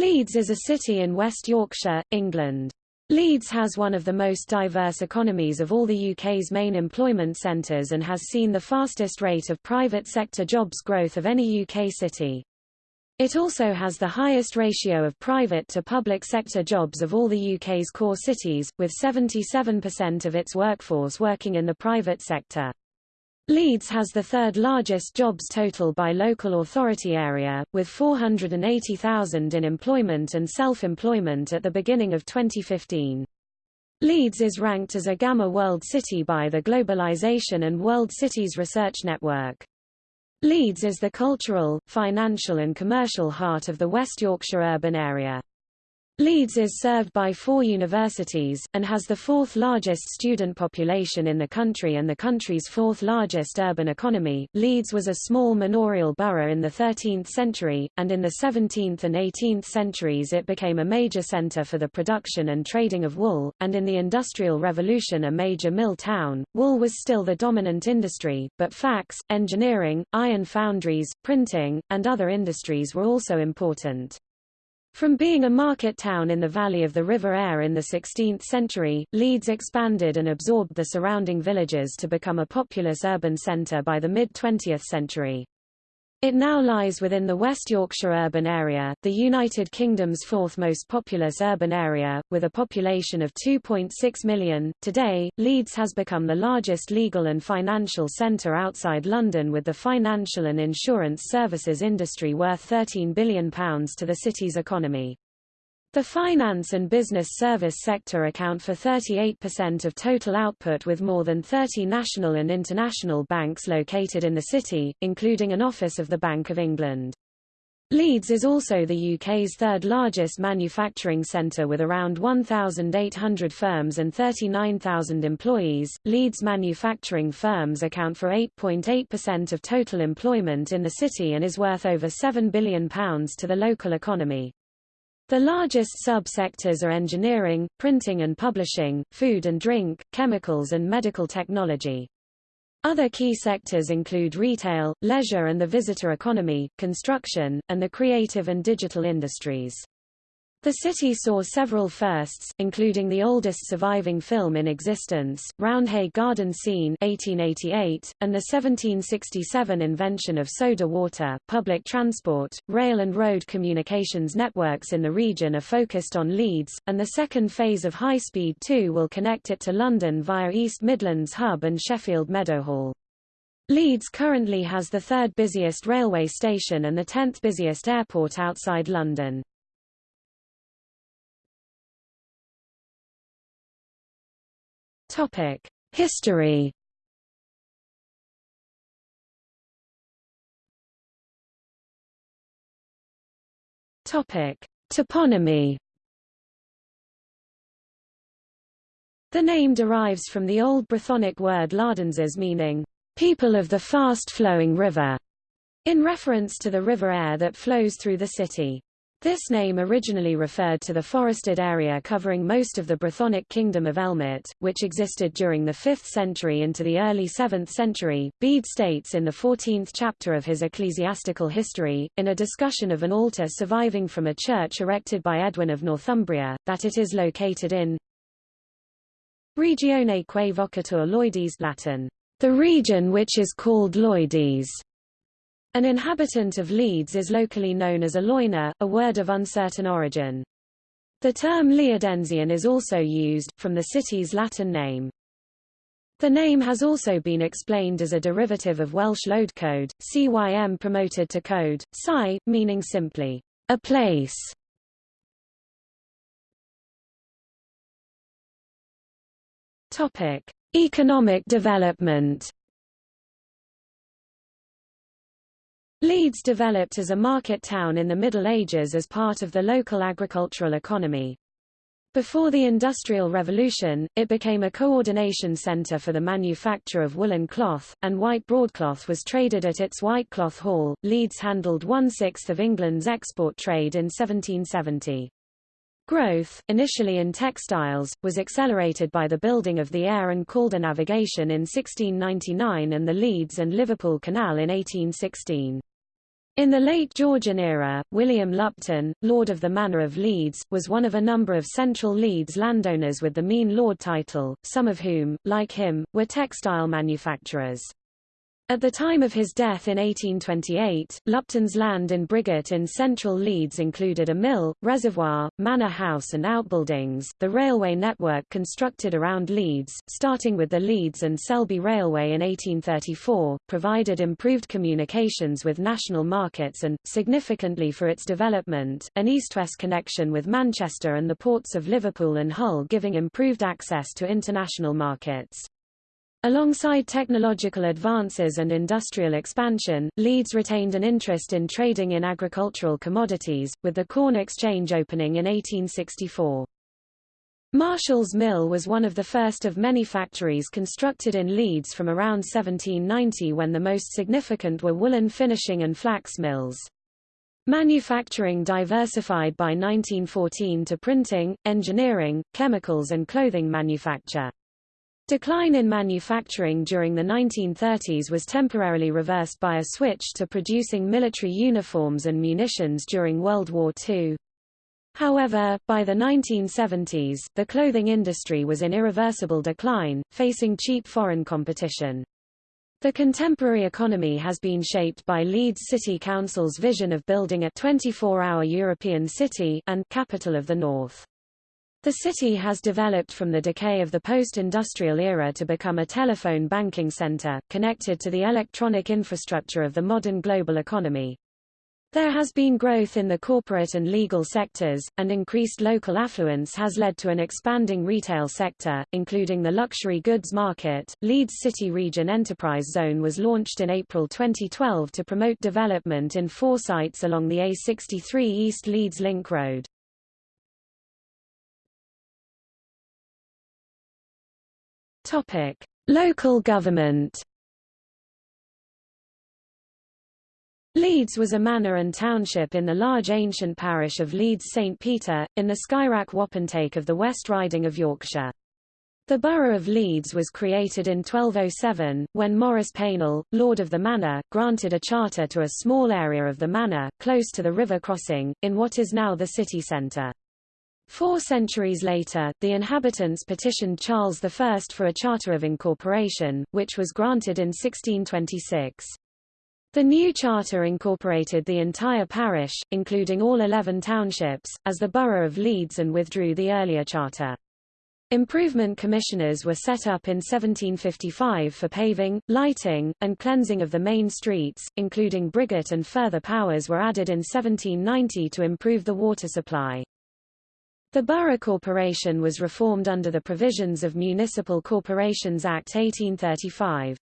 Leeds is a city in West Yorkshire, England. Leeds has one of the most diverse economies of all the UK's main employment centres and has seen the fastest rate of private sector jobs growth of any UK city. It also has the highest ratio of private to public sector jobs of all the UK's core cities, with 77% of its workforce working in the private sector. Leeds has the third largest jobs total by local authority area, with 480,000 in employment and self-employment at the beginning of 2015. Leeds is ranked as a Gamma World City by the Globalization and World Cities Research Network. Leeds is the cultural, financial and commercial heart of the West Yorkshire urban area. Leeds is served by four universities, and has the fourth largest student population in the country and the country's fourth largest urban economy. Leeds was a small manorial borough in the 13th century, and in the 17th and 18th centuries it became a major centre for the production and trading of wool, and in the Industrial Revolution a major mill town. Wool was still the dominant industry, but flax, engineering, iron foundries, printing, and other industries were also important. From being a market town in the valley of the River Aire in the 16th century, Leeds expanded and absorbed the surrounding villages to become a populous urban centre by the mid-20th century. It now lies within the West Yorkshire urban area, the United Kingdom's fourth most populous urban area, with a population of 2.6 million. Today, Leeds has become the largest legal and financial centre outside London with the financial and insurance services industry worth £13 billion to the city's economy. The finance and business service sector account for 38% of total output with more than 30 national and international banks located in the city, including an office of the Bank of England. Leeds is also the UK's third largest manufacturing centre with around 1,800 firms and 39,000 employees. Leeds manufacturing firms account for 8.8% of total employment in the city and is worth over £7 billion to the local economy. The largest sub-sectors are engineering, printing and publishing, food and drink, chemicals and medical technology. Other key sectors include retail, leisure and the visitor economy, construction, and the creative and digital industries. The city saw several firsts, including the oldest surviving film in existence, Roundhay Garden Scene 1888, and the 1767 invention of soda water. Public transport, rail and road communications networks in the region are focused on Leeds, and the second phase of High Speed 2 will connect it to London via East Midlands Hub and Sheffield Meadowhall. Leeds currently has the third busiest railway station and the tenth busiest airport outside London. Topic: History. Topic: Toponymy. The name derives from the Old Brythonic word Ladenses meaning, people of the fast-flowing river, in reference to the River Aire that flows through the city. This name originally referred to the forested area covering most of the Brythonic kingdom of Elmet, which existed during the 5th century into the early 7th century. Bede states in the 14th chapter of his Ecclesiastical History, in a discussion of an altar surviving from a church erected by Edwin of Northumbria, that it is located in Regione quae vocatur Loidis Latin, the region which is called Loidis. An inhabitant of Leeds is locally known as a loiner, a word of uncertain origin. The term Leodensian is also used, from the city's Latin name. The name has also been explained as a derivative of Welsh load code, cym promoted to code, psi, meaning simply, a place. Topic. Economic development Leeds developed as a market town in the Middle Ages as part of the local agricultural economy. Before the Industrial Revolution, it became a coordination centre for the manufacture of woolen cloth, and white broadcloth was traded at its White Cloth Hall. Leeds handled one-sixth of England's export trade in 1770. Growth, initially in textiles, was accelerated by the building of the Aire and Calder navigation in 1699 and the Leeds and Liverpool Canal in 1816. In the late Georgian era, William Lupton, Lord of the Manor of Leeds, was one of a number of central Leeds landowners with the Mesne Lord title, some of whom, like him, were textile manufacturers. At the time of his death in 1828, Lupton's land in Briggate in central Leeds included a mill, reservoir, manor house and outbuildings. The railway network constructed around Leeds, starting with the Leeds and Selby Railway in 1834, provided improved communications with national markets and, significantly for its development, an east-west connection with Manchester and the ports of Liverpool and Hull giving improved access to international markets. Alongside technological advances and industrial expansion, Leeds retained an interest in trading in agricultural commodities, with the Corn Exchange opening in 1864. Marshall's Mill was one of the first of many factories constructed in Leeds from around 1790 when the most significant were woolen finishing and flax mills. Manufacturing diversified by 1914 to printing, engineering, chemicals and clothing manufacture. Decline in manufacturing during the 1930s was temporarily reversed by a switch to producing military uniforms and munitions during World War II. However, by the 1970s, the clothing industry was in irreversible decline, facing cheap foreign competition. The contemporary economy has been shaped by Leeds City Council's vision of building a 24-hour European city and capital of the North. The city has developed from the decay of the post-industrial era to become a telephone banking center, connected to the electronic infrastructure of the modern global economy. There has been growth in the corporate and legal sectors, and increased local affluence has led to an expanding retail sector, including the luxury goods market. Leeds City Region Enterprise Zone was launched in April 2012 to promote development in four sites along the A63 East Leeds Link Road. Topic: Local government. Leeds was a manor and township in the large ancient parish of Leeds St Peter, in the Skyrack wapentake of the West Riding of Yorkshire. The borough of Leeds was created in 1207, when Maurice Paynell, Lord of the Manor, granted a charter to a small area of the manor, close to the river crossing, in what is now the city centre. Four centuries later, the inhabitants petitioned Charles I for a charter of incorporation, which was granted in 1626. The new charter incorporated the entire parish, including all 11 townships, as the borough of Leeds and withdrew the earlier charter. Improvement commissioners were set up in 1755 for paving, lighting, and cleansing of the main streets, including Briggate and further powers were added in 1790 to improve the water supply. The Borough Corporation was reformed under the provisions of Municipal Corporations Act 1835.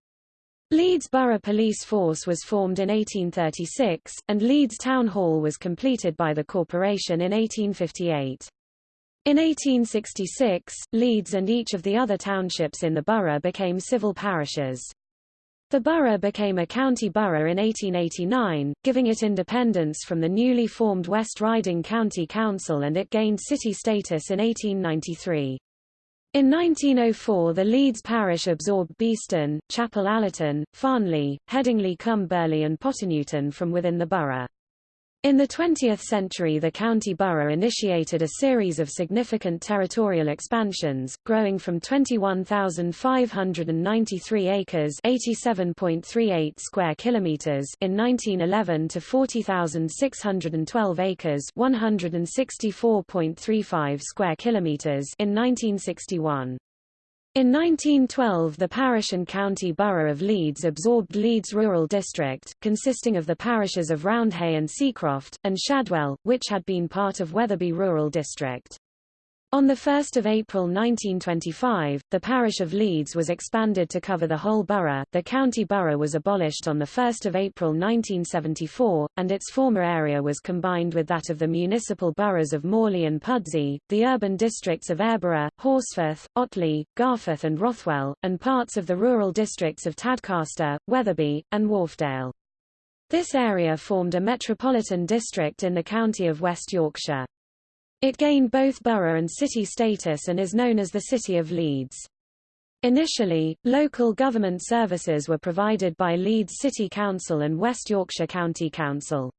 Leeds Borough Police Force was formed in 1836, and Leeds Town Hall was completed by the corporation in 1858. In 1866, Leeds and each of the other townships in the borough became civil parishes. The borough became a county borough in 1889, giving it independence from the newly formed West Riding County Council and it gained city status in 1893. In 1904 the Leeds parish absorbed Beeston, Chapel Allerton, Farnley, Headingley cum Burley and Potternewton from within the borough. In the 20th century the county borough initiated a series of significant territorial expansions, growing from 21,593 acres (87.38 square kilometers) in 1911 to 40,612 acres (164.35 square kilometers) in 1961. In 1912 the parish and county borough of Leeds absorbed Leeds Rural District, consisting of the parishes of Roundhay and Seacroft, and Shadwell, which had been part of Wetherby Rural District. On 1 April 1925, the parish of Leeds was expanded to cover the whole borough, the county borough was abolished on 1 April 1974, and its former area was combined with that of the municipal boroughs of Morley and Pudsey, the urban districts of Aireborough, Horsforth, Otley, Garforth and Rothwell, and parts of the rural districts of Tadcaster, Wetherby, and Wharfedale. This area formed a metropolitan district in the county of West Yorkshire. It gained both borough and city status and is known as the City of Leeds. Initially, local government services were provided by Leeds City Council and West Yorkshire County Council.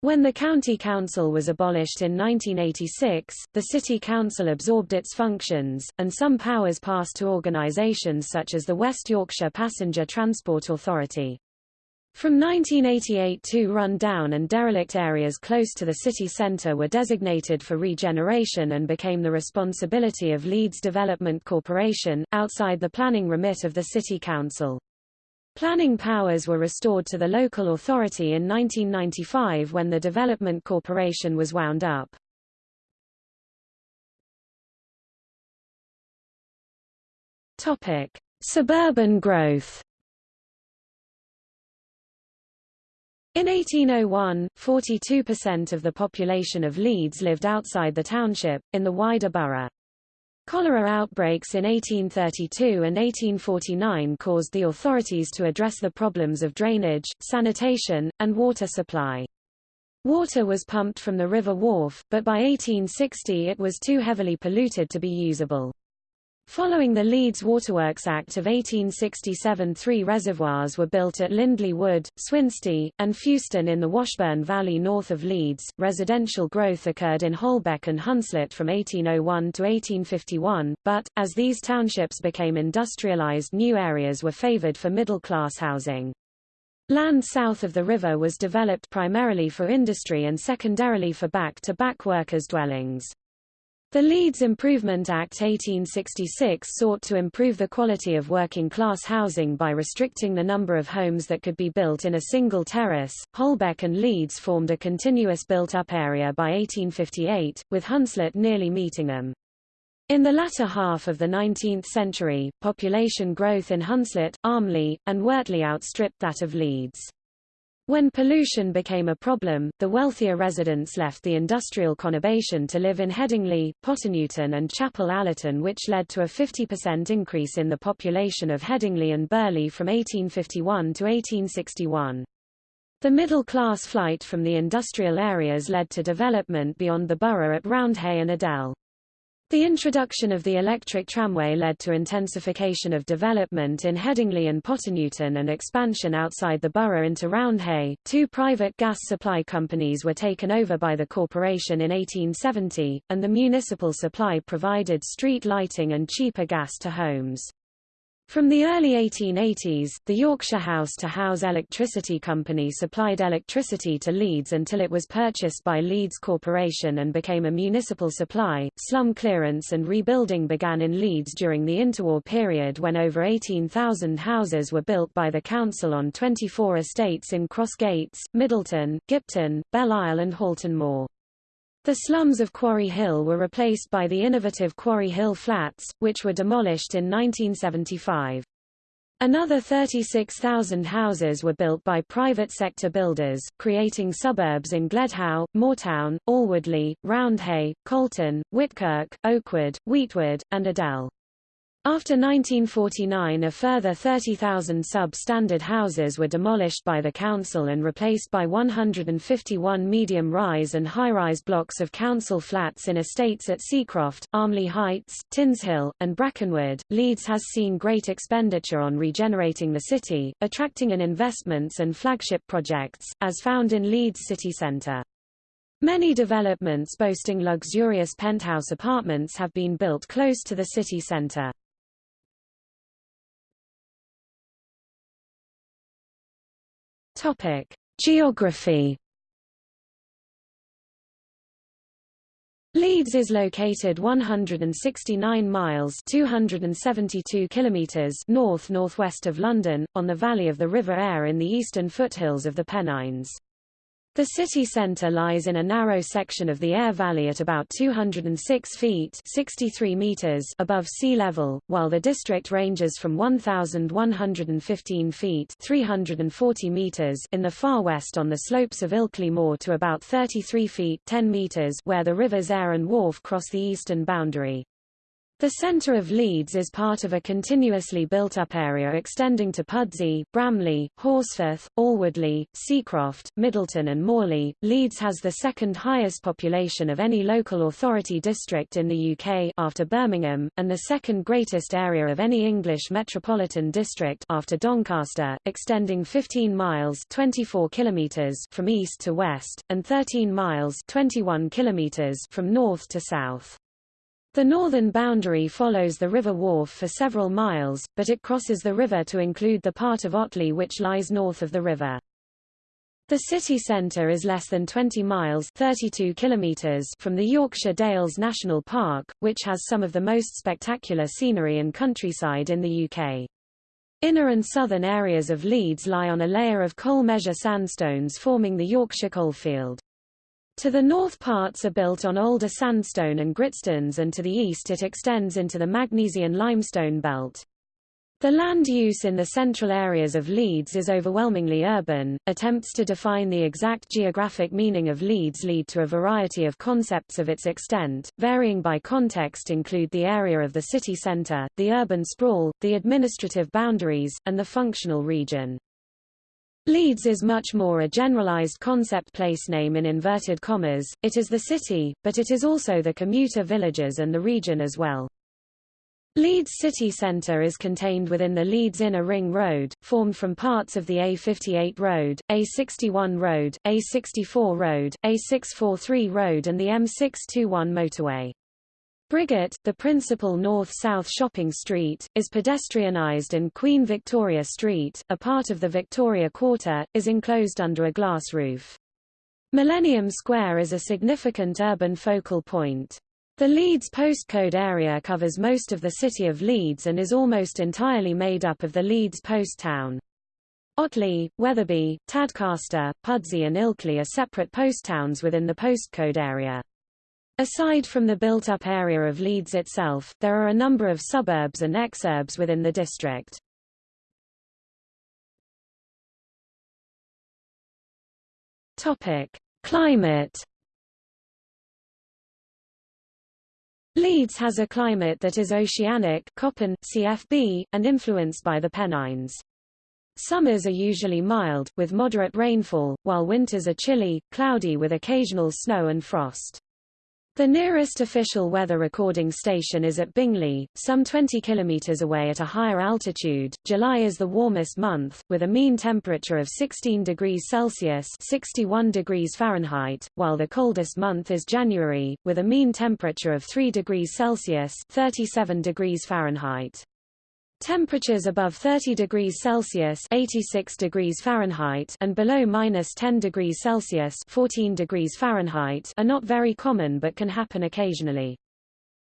When the County Council was abolished in 1986, the City Council absorbed its functions, and some powers passed to organisations such as the West Yorkshire Passenger Transport Authority. From 1988 two run-down and derelict areas close to the city centre were designated for regeneration and became the responsibility of Leeds Development Corporation, outside the planning remit of the City Council. Planning powers were restored to the local authority in 1995 when the Development Corporation was wound up. Suburban growth In 1801, 42% of the population of Leeds lived outside the township, in the wider borough. Cholera outbreaks in 1832 and 1849 caused the authorities to address the problems of drainage, sanitation, and water supply. Water was pumped from the River Wharfe, but by 1860 it was too heavily polluted to be usable. Following the Leeds Waterworks Act of 1867 three reservoirs were built at Lindley Wood, Swinsty, and Fewston in the Washburn Valley north of Leeds. Residential growth occurred in Holbeck and Hunslet from 1801 to 1851, but, as these townships became industrialised new areas were favoured for middle-class housing. Land south of the river was developed primarily for industry and secondarily for back-to-back -back workers' dwellings. The Leeds Improvement Act 1866 sought to improve the quality of working-class housing by restricting the number of homes that could be built in a single terrace. Holbeck and Leeds formed a continuous built-up area by 1858, with Hunslet nearly meeting them. In the latter half of the 19th century, population growth in Hunslet, Armley, and Wortley outstripped that of Leeds. When pollution became a problem, the wealthier residents left the industrial conurbation to live in Headingley, Potternewton and Chapel Allerton which led to a 50% increase in the population of Headingley and Burley from 1851 to 1861. The middle-class flight from the industrial areas led to development beyond the borough at Roundhay and Adel. The introduction of the electric tramway led to intensification of development in Headingley and Potternewton and expansion outside the borough into Roundhay. Two private gas supply companies were taken over by the corporation in 1870, and the municipal supply provided street lighting and cheaper gas to homes. From the early 1880s, the Yorkshire House to House Electricity Company supplied electricity to Leeds until it was purchased by Leeds Corporation and became a municipal supply. Slum clearance and rebuilding began in Leeds during the interwar period when over 18,000 houses were built by the council on 24 estates in Crossgates, Middleton, Gipton, Belle Isle and Halton Moor. The slums of Quarry Hill were replaced by the innovative Quarry Hill Flats, which were demolished in 1975. Another 36,000 houses were built by private sector builders, creating suburbs in Gledhow, Moortown, Alwoodley, Roundhay, Colton, Whitkirk, Oakwood, Weetwood, and Adel. After 1949 a further 30,000 sub-standard houses were demolished by the council and replaced by 151 medium-rise and high-rise blocks of council flats in estates at Seacroft, Armley Heights, Tinshill, and Brackenwood. Leeds has seen great expenditure on regenerating the city, attracting in investments and flagship projects, as found in Leeds city centre. Many developments boasting luxurious penthouse apartments have been built close to the city centre. Topic: Geography. Leeds is located 169 miles 272 kilometers north-northwest of London, on the valley of the River Aire in the eastern foothills of the Pennines. The city centre lies in a narrow section of the Aire Valley at about 206 feet 63 meters above sea level, while the district ranges from 1,115 feet 340 meters in the far west on the slopes of Ilkley Moor to about 33 feet 10 meters where the rivers Aire and Wharfe cross the eastern boundary. The centre of Leeds is part of a continuously built-up area extending to Pudsey, Bramley, Horsforth, Alwoodley, Seacroft, Middleton and Morley. Leeds has the second highest population of any local authority district in the UK after Birmingham, and the second greatest area of any English metropolitan district after Doncaster, extending 15 miles 24 kilometres from east to west, and 13 miles 21 kilometres from north to south. The northern boundary follows the River Wharfe for several miles, but it crosses the river to include the part of Otley which lies north of the river. The city centre is less than 20 miles 32 kilometers from the Yorkshire Dales National Park, which has some of the most spectacular scenery and countryside in the UK. Inner and southern areas of Leeds lie on a layer of coal measure sandstones forming the Yorkshire coalfield. To the north parts are built on older sandstone and gritstones and to the east it extends into the Magnesian limestone belt. The land use in the central areas of Leeds is overwhelmingly urban. Attempts to define the exact geographic meaning of Leeds lead to a variety of concepts of its extent, varying by context include the area of the city centre, the urban sprawl, the administrative boundaries, and the functional region. Leeds is much more a generalized concept place name in inverted commas, it is the city, but it is also the commuter villages and the region as well. Leeds city centre is contained within the Leeds Inner Ring Road, formed from parts of the A58 Road, A61 Road, A64 Road, A643 Road and the M621 motorway. Briggate, the principal north-south shopping street, is pedestrianised and Queen Victoria Street, a part of the Victoria Quarter, is enclosed under a glass roof. Millennium Square is a significant urban focal point. The Leeds postcode area covers most of the city of Leeds and is almost entirely made up of the Leeds post town. Otley, Wetherby, Tadcaster, Pudsey and Ilkley are separate post towns within the postcode area. Aside from the built-up area of Leeds itself, there are a number of suburbs and exurbs within the district. Topic: Climate. Leeds has a climate that is oceanic Köppen, CFB, and influenced by the Pennines. Summers are usually mild, with moderate rainfall, while winters are chilly, cloudy with occasional snow and frost. The nearest official weather recording station is at Bingley, some 20 kilometers away at a higher altitude. July is the warmest month, with a mean temperature of 16 degrees Celsius (61 degrees Fahrenheit), while the coldest month is January, with a mean temperature of 3 degrees Celsius (37 degrees Fahrenheit). Temperatures above 30 degrees Celsius 86 degrees Fahrenheit and below minus 10 degrees Celsius 14 degrees Fahrenheit are not very common but can happen occasionally.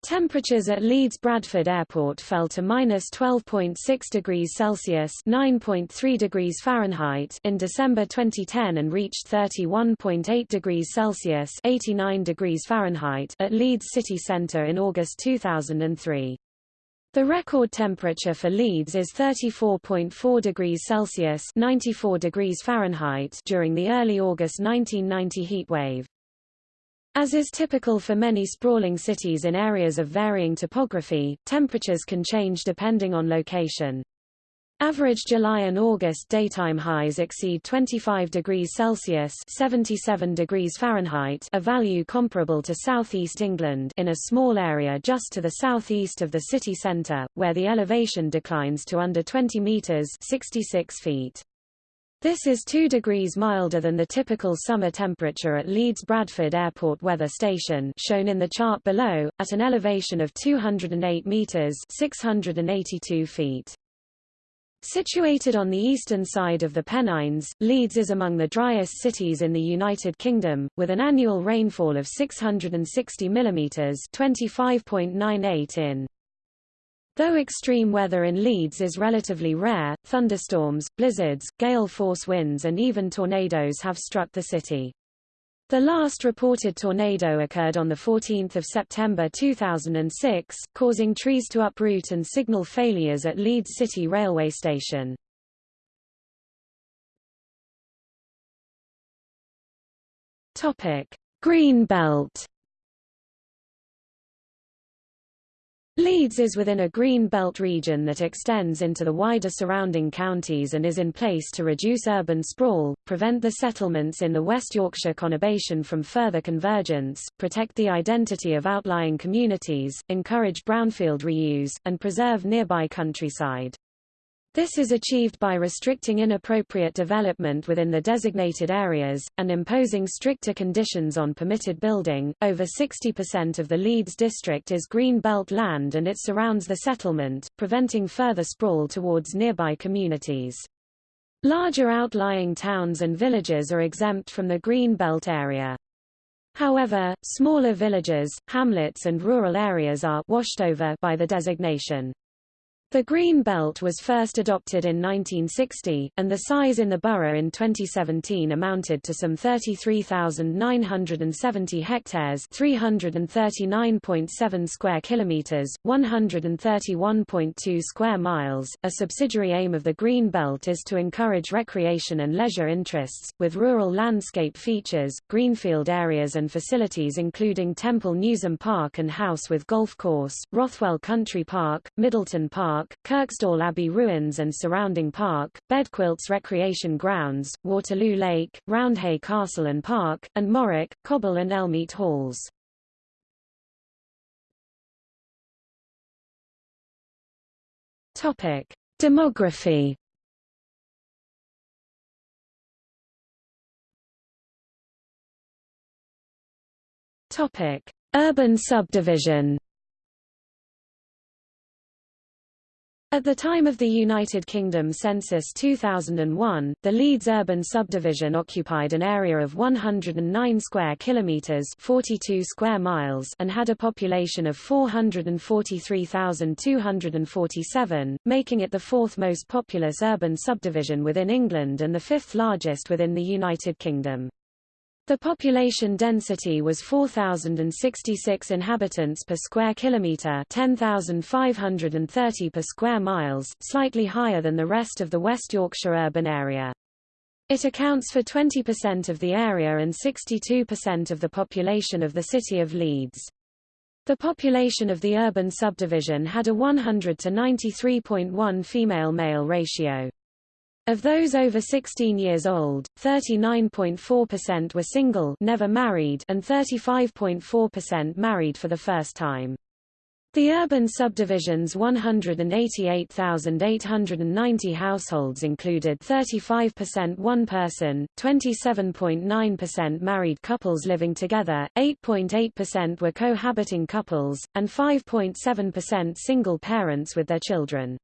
Temperatures at Leeds Bradford Airport fell to minus 12.6 degrees Celsius (9.3 degrees Fahrenheit) in December 2010 and reached 31.8 degrees Celsius (89 degrees Fahrenheit) at Leeds city centre in August 2003. The record temperature for Leeds is 34.4 degrees Celsius 94 degrees Fahrenheit during the early August 1990 heatwave. As is typical for many sprawling cities in areas of varying topography, temperatures can change depending on location. Average July and August daytime highs exceed 25 degrees Celsius 77 degrees Fahrenheit a value comparable to southeast England in a small area just to the southeast of the city centre, where the elevation declines to under 20 metres 66 feet. This is 2 degrees milder than the typical summer temperature at Leeds Bradford Airport Weather Station shown in the chart below, at an elevation of 208 metres 682 feet. Situated on the eastern side of the Pennines, Leeds is among the driest cities in the United Kingdom, with an annual rainfall of 660 mm 25.98 in. Though extreme weather in Leeds is relatively rare, thunderstorms, blizzards, gale force winds and even tornadoes have struck the city. The last reported tornado occurred on 14 September 2006, causing trees to uproot and signal failures at Leeds City railway station. Green Belt Leeds is within a green belt region that extends into the wider surrounding counties and is in place to reduce urban sprawl, prevent the settlements in the West Yorkshire conurbation from further convergence, protect the identity of outlying communities, encourage brownfield reuse, and preserve nearby countryside. This is achieved by restricting inappropriate development within the designated areas, and imposing stricter conditions on permitted building. Over 60% of the Leeds district is green belt land and it surrounds the settlement, preventing further sprawl towards nearby communities. Larger outlying towns and villages are exempt from the green belt area. However, smaller villages, hamlets and rural areas are washed over by the designation. The Green Belt was first adopted in 1960, and the size in the borough in 2017 amounted to some 33,970 hectares 339.7 square kilometers, 131.2 square miles. A subsidiary aim of the Green Belt is to encourage recreation and leisure interests, with rural landscape features, greenfield areas and facilities including Temple Newsam Park and House with Golf Course, Rothwell Country Park, Middleton Park, Park, Kirkstall Abbey Ruins and surrounding park, Bedquilts Recreation Grounds, Waterloo Lake, Roundhay Castle and Park, and Morwick, Cobble and Elmete Halls. Topic: Demography. Topic: Urban subdivision. At the time of the United Kingdom Census 2001, the Leeds urban subdivision occupied an area of 109 square kilometres 42 square miles and had a population of 443,247, making it the fourth most populous urban subdivision within England and the fifth largest within the United Kingdom. The population density was 4,066 inhabitants per square kilometre 10,530 per square miles, slightly higher than the rest of the West Yorkshire urban area. It accounts for 20% of the area and 62% of the population of the city of Leeds. The population of the urban subdivision had a 100 to 93.1 female-male ratio. Of those over 16 years old, 39.4% were single never married and 35.4% married for the first time. The urban subdivision's 188,890 households included 35% one-person, 27.9% married couples living together, 8.8% were cohabiting couples, and 5.7% single parents with their children.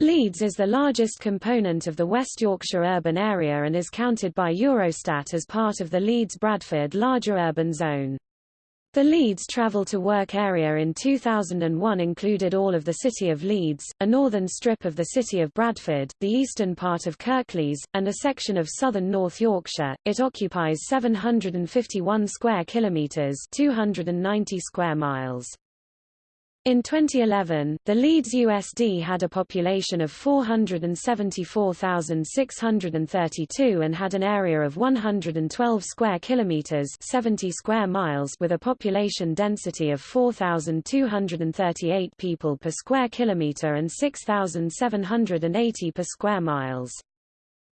Leeds is the largest component of the West Yorkshire urban area and is counted by Eurostat as part of the Leeds-Bradford larger urban zone. The Leeds travel to work area in 2001 included all of the city of Leeds, a northern strip of the city of Bradford, the eastern part of Kirklees, and a section of southern North Yorkshire. It occupies 751 square kilometres 290 square miles. In 2011, the Leeds USD had a population of 474,632 and had an area of 112 square kilometers, 70 square miles with a population density of 4,238 people per square kilometer and 6,780 per square miles.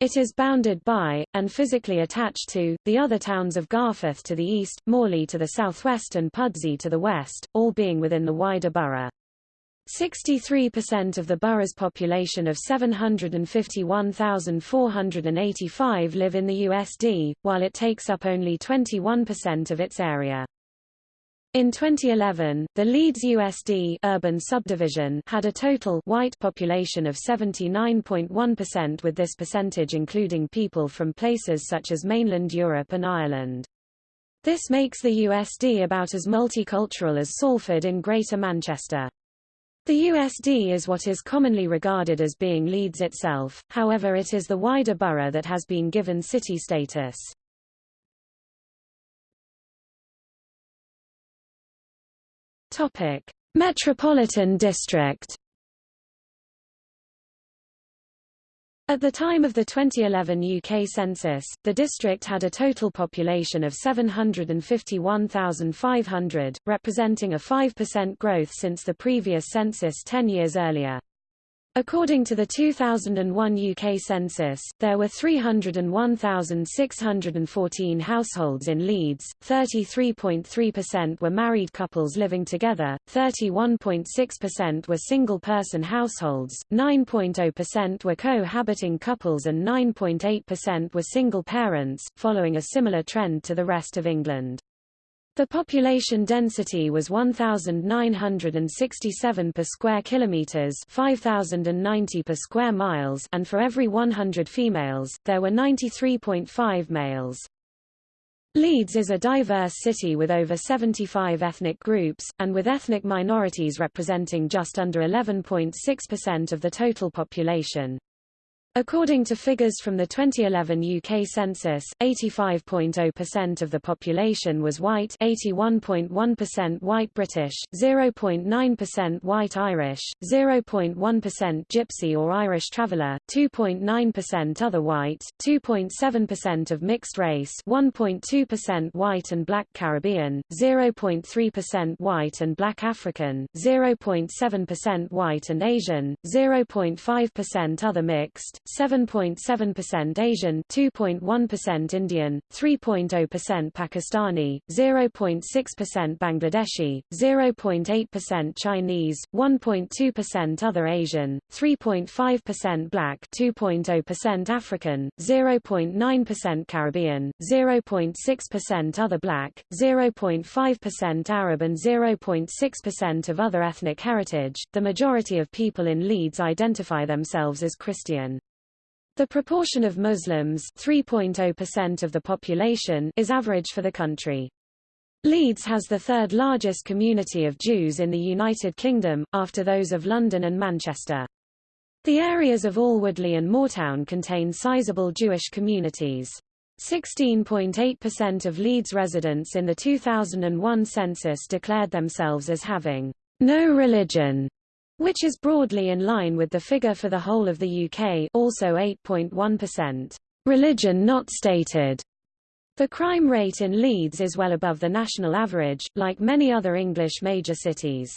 It is bounded by, and physically attached to, the other towns of Garforth to the east, Morley to the southwest and Pudsey to the west, all being within the wider borough. 63% of the borough's population of 751,485 live in the USD, while it takes up only 21% of its area. In 2011, the Leeds USD urban subdivision had a total white population of 79.1% with this percentage including people from places such as mainland Europe and Ireland. This makes the USD about as multicultural as Salford in Greater Manchester. The USD is what is commonly regarded as being Leeds itself, however it is the wider borough that has been given city status. Topic: Metropolitan District. At the time of the 2011 UK census, the district had a total population of 751,500, representing a 5% growth since the previous census 10 years earlier. According to the 2001 UK census, there were 301,614 households in Leeds, 33.3% were married couples living together, 31.6% were single-person households, 9.0% were cohabiting couples and 9.8% were single parents, following a similar trend to the rest of England. The population density was 1967 per square kilometers, 5090 per square miles, and for every 100 females, there were 93.5 males. Leeds is a diverse city with over 75 ethnic groups, and with ethnic minorities representing just under 11.6% of the total population. According to figures from the 2011 UK census, 85.0% of the population was white 81.1% white British, 0.9% white Irish, 0.1% Gypsy or Irish traveller, 2.9% other white, 2.7% of mixed race 1.2% white and black Caribbean, 0.3% white and black African, 0.7% white and Asian, 0.5% other mixed, 7.7% Asian, 2.1% Indian, 3.0% Pakistani, 0.6% Bangladeshi, 0.8% Chinese, 1.2% other Asian, 3.5% black, 2.0% African, 0.9% Caribbean, 0.6% other black, 0.5% Arab and 0.6% of other ethnic heritage. The majority of people in Leeds identify themselves as Christian. The proportion of Muslims 3.0% of the population is average for the country. Leeds has the third largest community of Jews in the United Kingdom, after those of London and Manchester. The areas of Alwoodley and Moortown contain sizable Jewish communities. 16.8% of Leeds residents in the 2001 census declared themselves as having no religion which is broadly in line with the figure for the whole of the UK also 8.1%. Religion not stated. The crime rate in Leeds is well above the national average, like many other English major cities.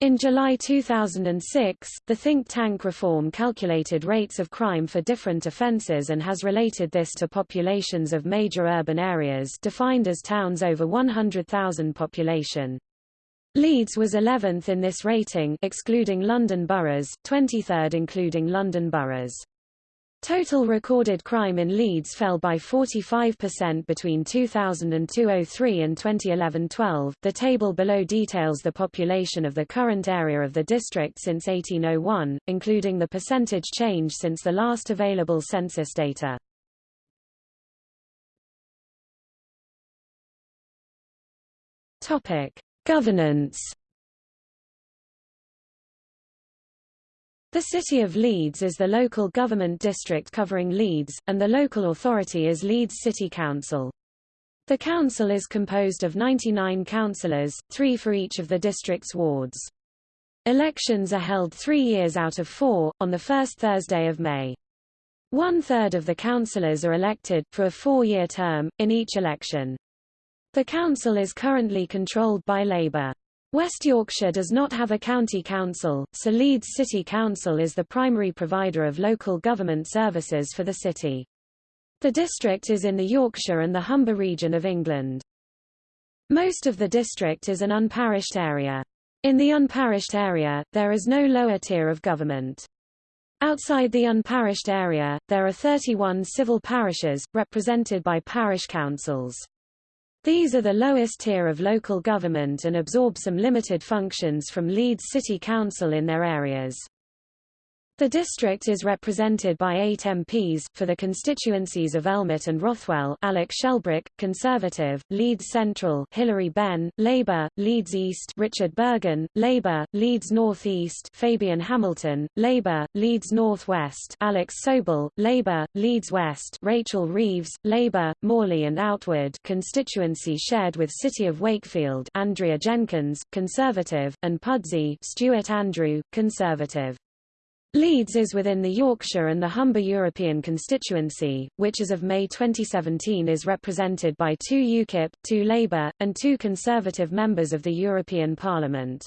In July 2006, the think tank Reform calculated rates of crime for different offences and has related this to populations of major urban areas defined as towns over 100,000 population. Leeds was 11th in this rating excluding London boroughs, 23rd including London boroughs. Total recorded crime in Leeds fell by 45% between 2002-03 and 2011-12. The table below details the population of the current area of the district since 1801, including the percentage change since the last available census data. Topic: Governance The City of Leeds is the local government district covering Leeds, and the local authority is Leeds City Council. The council is composed of 99 councillors, three for each of the district's wards. Elections are held three years out of four, on the first Thursday of May. One-third of the councillors are elected, for a four-year term, in each election. The council is currently controlled by Labour. West Yorkshire does not have a county council, so Leeds City Council is the primary provider of local government services for the city. The district is in the Yorkshire and the Humber region of England. Most of the district is an unparished area. In the unparished area, there is no lower tier of government. Outside the unparished area, there are 31 civil parishes, represented by parish councils. These are the lowest tier of local government and absorb some limited functions from Leeds City Council in their areas. The district is represented by eight MPs, for the constituencies of Elmet and Rothwell Alec Shelbrooke, Conservative, Leeds Central Hilary Benn, Labour, Leeds East Richard Burgon, Labour, Leeds North East Fabian Hamilton, Labour, Leeds North West Alex Sobel, Labour, Leeds West Rachel Reeves, Labour, Morley and Outwood constituency shared with City of Wakefield Andrea Jenkyns, Conservative, and Pudsey Stuart Andrew, Conservative. Leeds is within the Yorkshire and the Humber European constituency, which as of May 2017 is represented by two UKIP, two Labour, and two Conservative members of the European Parliament.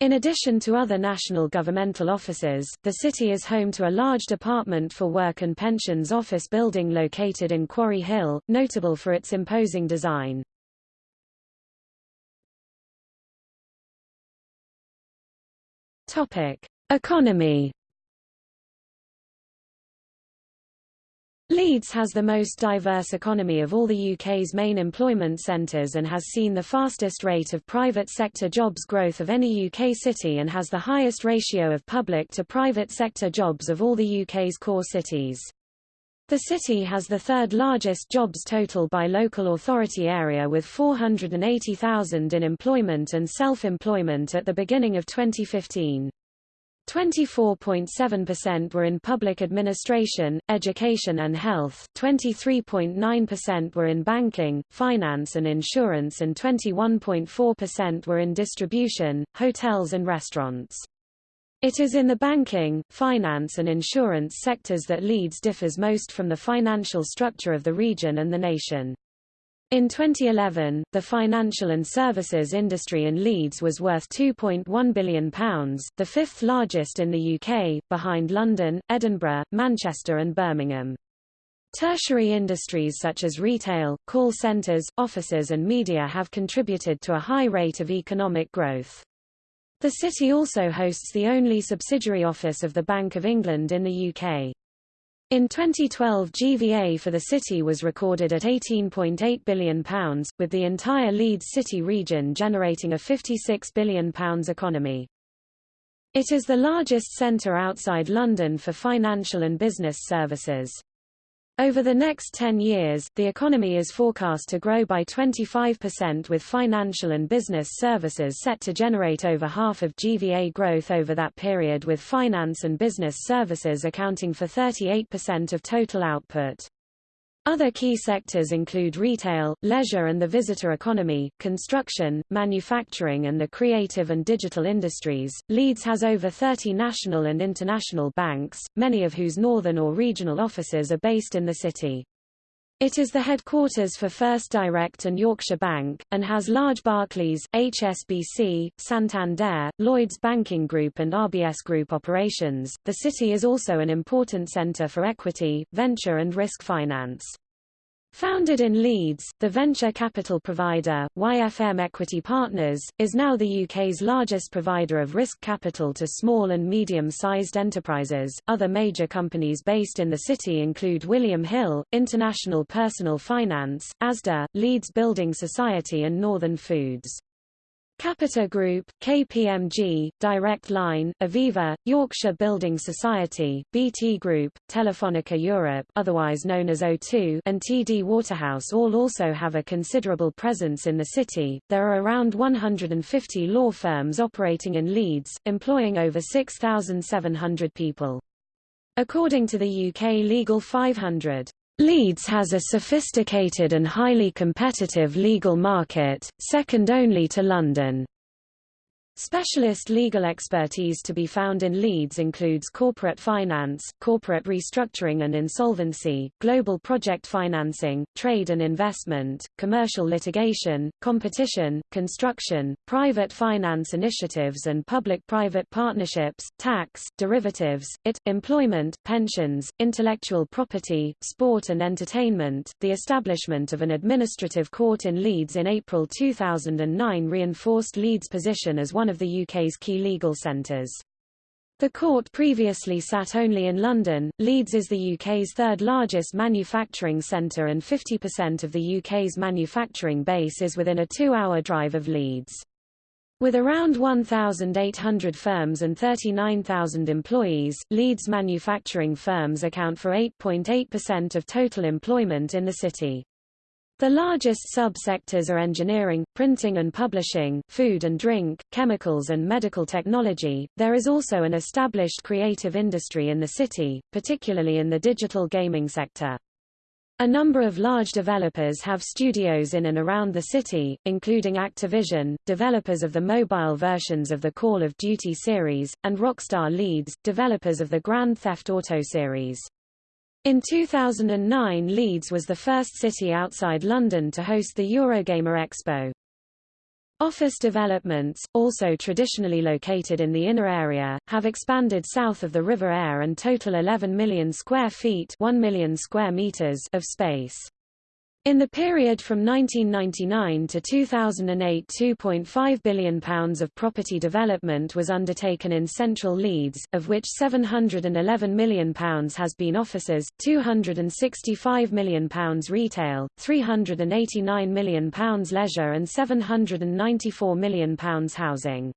In addition to other national governmental offices, the city is home to a large Department for Work and Pensions office building located in Quarry Hill, notable for its imposing design. Topic: Economy Leeds has the most diverse economy of all the UK's main employment centres and has seen the fastest rate of private sector jobs growth of any UK city and has the highest ratio of public to private sector jobs of all the UK's core cities. The city has the third largest jobs total by local authority area with 480,000 in employment and self-employment at the beginning of 2015. 24.7% were in public administration, education and health, 23.9% were in banking, finance and insurance and 21.4% were in distribution, hotels and restaurants. It is in the banking, finance and insurance sectors that Leeds differs most from the financial structure of the region and the nation. In 2011, the financial and services industry in Leeds was worth £2.1 billion, the fifth largest in the UK, behind London, Edinburgh, Manchester and Birmingham. Tertiary industries such as retail, call centres, offices and media have contributed to a high rate of economic growth. The city also hosts the only subsidiary office of the Bank of England in the UK. In 2012 GVA for the city was recorded at £18.8 billion, with the entire Leeds city region generating a £56 billion economy. It is the largest centre outside London for financial and business services. Over the next 10 years, the economy is forecast to grow by 25% with financial and business services set to generate over half of GVA growth over that period with finance and business services accounting for 38% of total output. Other key sectors include retail, leisure and the visitor economy, construction, manufacturing and the creative and digital industries. Leeds has over 30 national and international banks, many of whose northern or regional offices are based in the city. It is the headquarters for First Direct and Yorkshire Bank, and has large Barclays, HSBC, Santander, Lloyds Banking Group and RBS Group operations. The city is also an important centre for equity, venture and risk finance. Founded in Leeds, the venture capital provider, YFM Equity Partners, is now the UK's largest provider of risk capital to small and medium-sized enterprises. Other major companies based in the city include William Hill, International Personal Finance, ASDA, Leeds Building Society and Northern Foods. Capita Group, KPMG, Direct Line, Aviva, Yorkshire Building Society, BT Group, Telefonica Europe otherwise known as O2 and TD Waterhouse all also have a considerable presence in the city. There are around 150 law firms operating in Leeds, employing over 6,700 people. According to the UK Legal 500, Leeds has a sophisticated and highly competitive legal market, second only to London. Specialist legal expertise to be found in Leeds includes corporate finance, corporate restructuring and insolvency, global project financing, trade and investment, commercial litigation, competition, construction, private finance initiatives and public-private partnerships, tax, derivatives, IT, employment, pensions, intellectual property, sport and entertainment. The establishment of an administrative court in Leeds in April 2009 reinforced Leeds' position as one of the UK's key legal centres. The court previously sat only in London. Leeds is the UK's third largest manufacturing centre and 50% of the UK's manufacturing base is within a two-hour drive of Leeds. With around 1,800 firms and 39,000 employees, Leeds manufacturing firms account for 8.8% of total employment in the city. The largest sub-sectors are engineering, printing and publishing, food and drink, chemicals and medical technology. There is also an established creative industry in the city, particularly in the digital gaming sector. A number of large developers have studios in and around the city, including Activision, developers of the mobile versions of the Call of Duty series, and Rockstar Leeds, developers of the Grand Theft Auto series. In 2009 Leeds was the first city outside London to host the Eurogamer Expo. Office developments, also traditionally located in the inner area, have expanded south of the River Aire and total 11 million square feet 1 million square meters of space. In the period from 1999 to 2008 £2.5 billion of property development was undertaken in central Leeds, of which £711 million has been offices, £265 million retail, £389 million leisure and £794 million housing.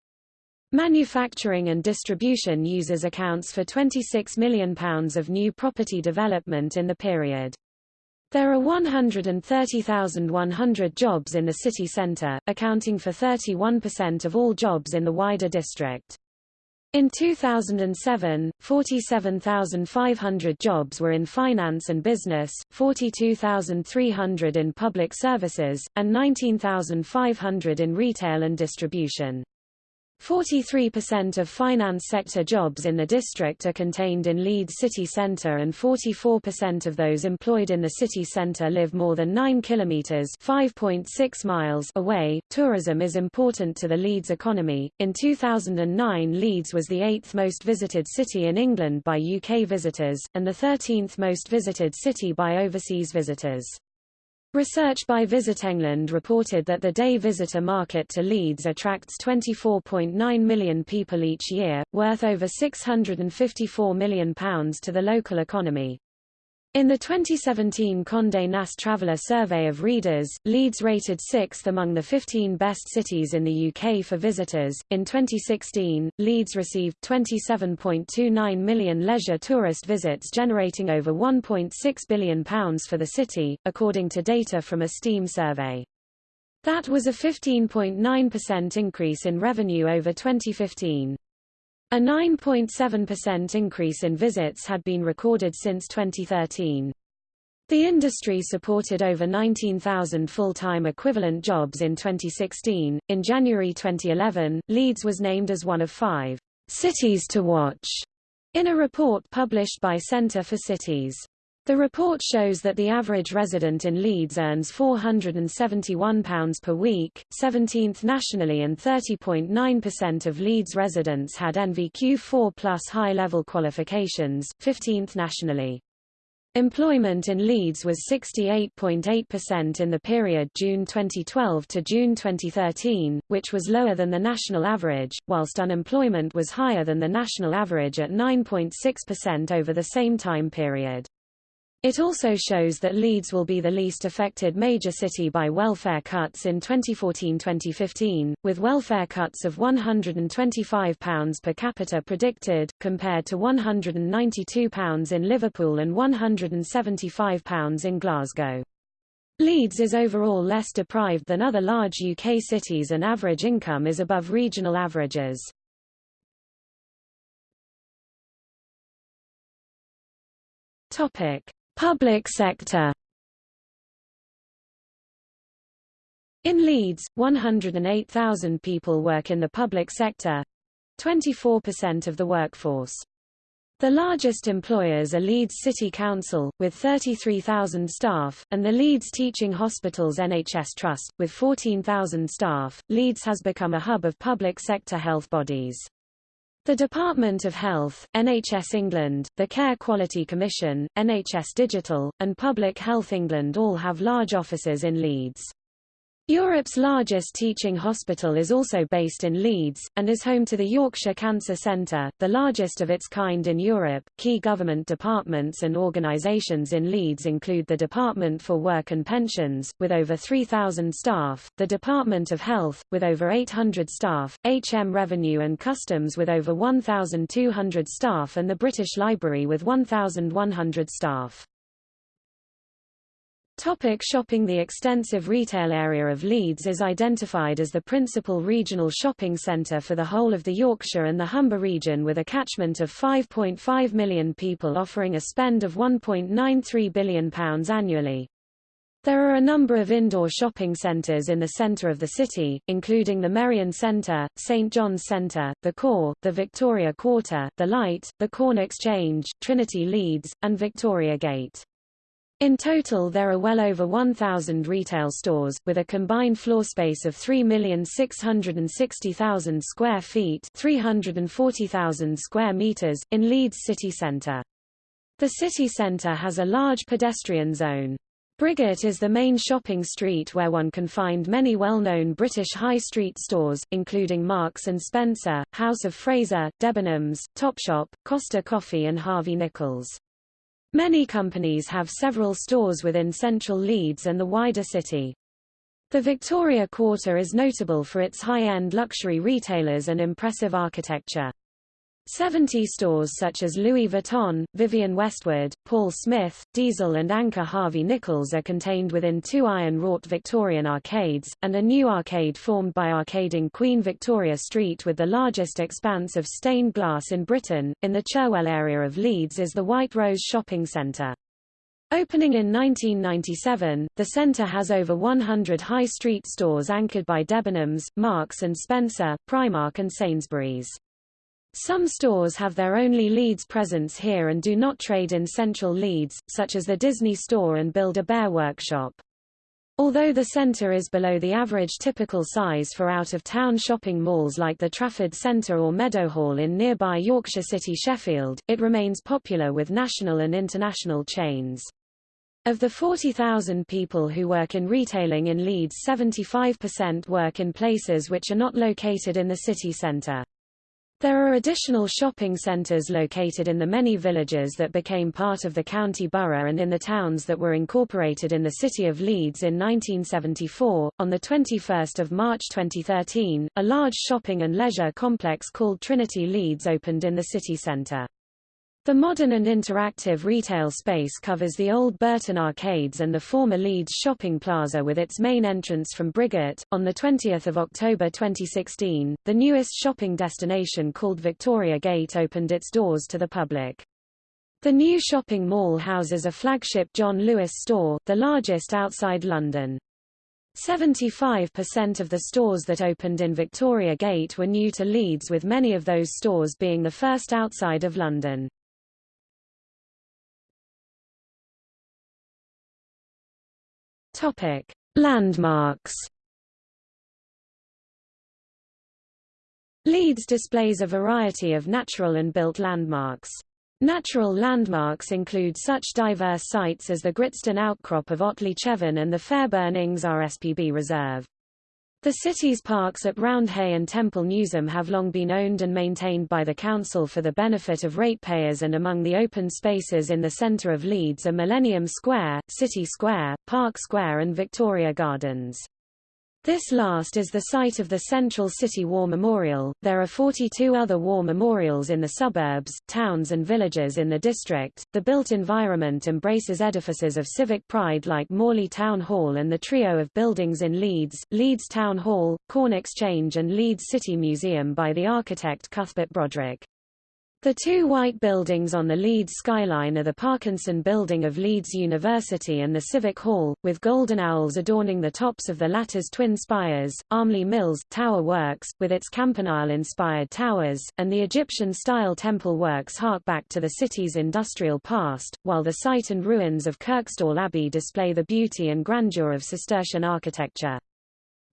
Manufacturing and distribution uses accounts for £26 million of new property development in the period. There are 130,100 jobs in the city centre, accounting for 31% of all jobs in the wider district. In 2007, 47,500 jobs were in finance and business, 42,300 in public services, and 19,500 in retail and distribution. 43% of finance sector jobs in the district are contained in Leeds city centre and 44% of those employed in the city centre live more than 9 kilometres (5.6 miles) away. Tourism is important to the Leeds economy. In 2009 Leeds was the 8th most visited city in England by UK visitors, and the 13th most visited city by overseas visitors. Research by Visit England reported that the day visitor market to Leeds attracts 24.9 million people each year, worth over £654 million to the local economy. In the 2017 Condé Nast Traveller survey of readers, Leeds rated sixth among the 15 best cities in the UK for visitors. In 2016, Leeds received 27.29 million leisure tourist visits, generating over £1.6 billion for the city, according to data from a Steam survey. That was a 15.9% increase in revenue over 2015. A 9.7% increase in visits had been recorded since 2013. The industry supported over 19,000 full-time equivalent jobs in 2016. In January 2011, Leeds was named as one of five cities to watch in a report published by Centre for Cities. The report shows that the average resident in Leeds earns £471 per week, 17th nationally and 30.9% of Leeds residents had NVQ 4 plus high-level qualifications, 15th nationally. Employment in Leeds was 68.8% in the period June 2012 to June 2013, which was lower than the national average, whilst unemployment was higher than the national average at 9.6% over the same time period. It also shows that Leeds will be the least affected major city by welfare cuts in 2014-2015, with welfare cuts of £125 per capita predicted, compared to £192 in Liverpool and £175 in Glasgow. Leeds is overall less deprived than other large UK cities and average income is above regional averages. Topic. Public sector In Leeds, 108,000 people work in the public sector 24% of the workforce. The largest employers are Leeds City Council, with 33,000 staff, and the Leeds Teaching Hospitals NHS Trust, with 14,000 staff. Leeds has become a hub of public sector health bodies. The Department of Health, NHS England, the Care Quality Commission, NHS Digital, and Public Health England all have large offices in Leeds. Europe's largest teaching hospital is also based in Leeds, and is home to the Yorkshire Cancer Centre, the largest of its kind in Europe. Key government departments and organisations in Leeds include the Department for Work and Pensions, with over 3,000 staff, the Department of Health, with over 800 staff, HM Revenue and Customs with over 1,200 staff and the British Library with 1,100 staff. Topic shopping The extensive retail area of Leeds is identified as the principal regional shopping centre for the whole of the Yorkshire and the Humber region with a catchment of 5.5 million people offering a spend of £1.93 billion annually. There are a number of indoor shopping centres in the centre of the city, including the Merrion Centre, St John's Centre, the Core, the Victoria Quarter, the Light, the Corn Exchange, Trinity Leeds, and Victoria Gate. In total there are well over 1,000 retail stores, with a combined floor space of 3,660,000 square feet 340,000 square meters, in Leeds city centre. The city centre has a large pedestrian zone. Briggate is the main shopping street where one can find many well-known British high street stores, including Marks & Spencer, House of Fraser, Debenhams, Topshop, Costa Coffee and Harvey Nichols. Many companies have several stores within central Leeds and the wider city. The Victoria Quarter is notable for its high-end luxury retailers and impressive architecture. 70 stores such as Louis Vuitton, Vivienne Westwood, Paul Smith, Diesel and Anchor Harvey Nichols are contained within two iron-wrought Victorian arcades, and a new arcade formed by arcading Queen Victoria Street with the largest expanse of stained glass in Britain. In the Churwell area of Leeds is the White Rose Shopping Centre. Opening in 1997, the centre has over 100 high street stores anchored by Debenhams, Marks & Spencer, Primark and Sainsbury's. Some stores have their only Leeds presence here and do not trade in central Leeds, such as the Disney Store and Build-A-Bear Workshop. Although the centre is below the average typical size for out-of-town shopping malls like the Trafford Centre or Meadowhall in nearby Yorkshire City Sheffield, it remains popular with national and international chains. Of the 40,000 people who work in retailing in Leeds 75% work in places which are not located in the city centre. There are additional shopping centres located in the many villages that became part of the county borough and in the towns that were incorporated in the city of Leeds in 1974. On the 21st of March 2013, a large shopping and leisure complex called Trinity Leeds opened in the city centre. The modern and interactive retail space covers the old Burton Arcades and the former Leeds Shopping Plaza with its main entrance from Briggate. On 20 October 2016, the newest shopping destination called Victoria Gate opened its doors to the public. The new shopping mall houses a flagship John Lewis store, the largest outside London. 75% of the stores that opened in Victoria Gate were new to Leeds with many of those stores being the first outside of London. Topic: Landmarks. Leeds displays a variety of natural and built landmarks. Natural landmarks include such diverse sites as the Gritstone outcrop of Otley Chevin and the Fairburn Ings RSPB Reserve. The city's parks at Roundhay and Temple Newsam have long been owned and maintained by the council for the benefit of ratepayers and among the open spaces in the centre of Leeds are Millennium Square, City Square, Park Square and Victoria Gardens. This last is the site of the Central City War Memorial. There are 42 other war memorials in the suburbs, towns and villages in the district. The built environment embraces edifices of civic pride like Morley Town Hall and the trio of buildings in Leeds, Leeds Town Hall, Corn Exchange and Leeds City Museum by the architect Cuthbert Brodrick. The two white buildings on the Leeds skyline are the Parkinson Building of Leeds University and the Civic Hall, with golden owls adorning the tops of the latter's twin spires, Armley Mills, Tower Works, with its campanile-inspired towers, and the Egyptian-style temple works hark back to the city's industrial past, while the site and ruins of Kirkstall Abbey display the beauty and grandeur of Cistercian architecture.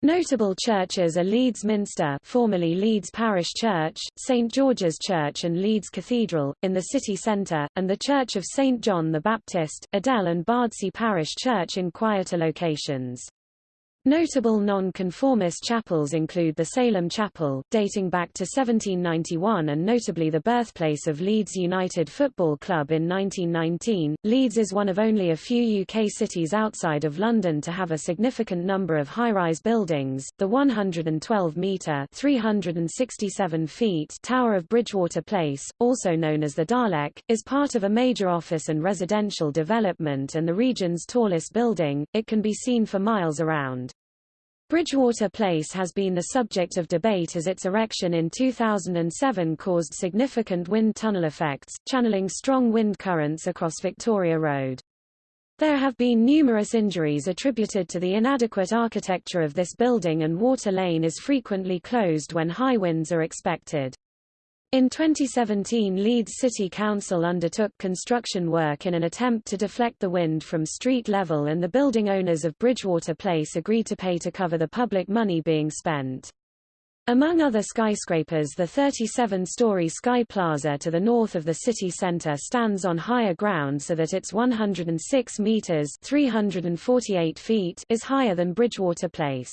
Notable churches are Leeds Minster formerly Leeds Parish Church, St George's Church and Leeds Cathedral, in the city centre, and the Church of St John the Baptist, Adel and Bardsey Parish Church in quieter locations. Notable non-conformist chapels include the Salem Chapel, dating back to 1791 and notably the birthplace of Leeds United Football Club in 1919. Leeds is one of only a few UK cities outside of London to have a significant number of high-rise buildings. The 112-metre (367 feet) Tower of Bridgewater Place, also known as the Dalek, is part of a major office and residential development and the region's tallest building. It can be seen for miles around. Bridgewater Place has been the subject of debate as its erection in 2007 caused significant wind tunnel effects, channeling strong wind currents across Victoria Road. There have been numerous injuries attributed to the inadequate architecture of this building and Water Lane is frequently closed when high winds are expected. In 2017 Leeds City Council undertook construction work in an attempt to deflect the wind from street level and the building owners of Bridgewater Place agreed to pay to cover the public money being spent. Among other skyscrapers the 37-story Sky Plaza to the north of the city centre stands on higher ground so that its 106 metres 348 feet is higher than Bridgewater Place.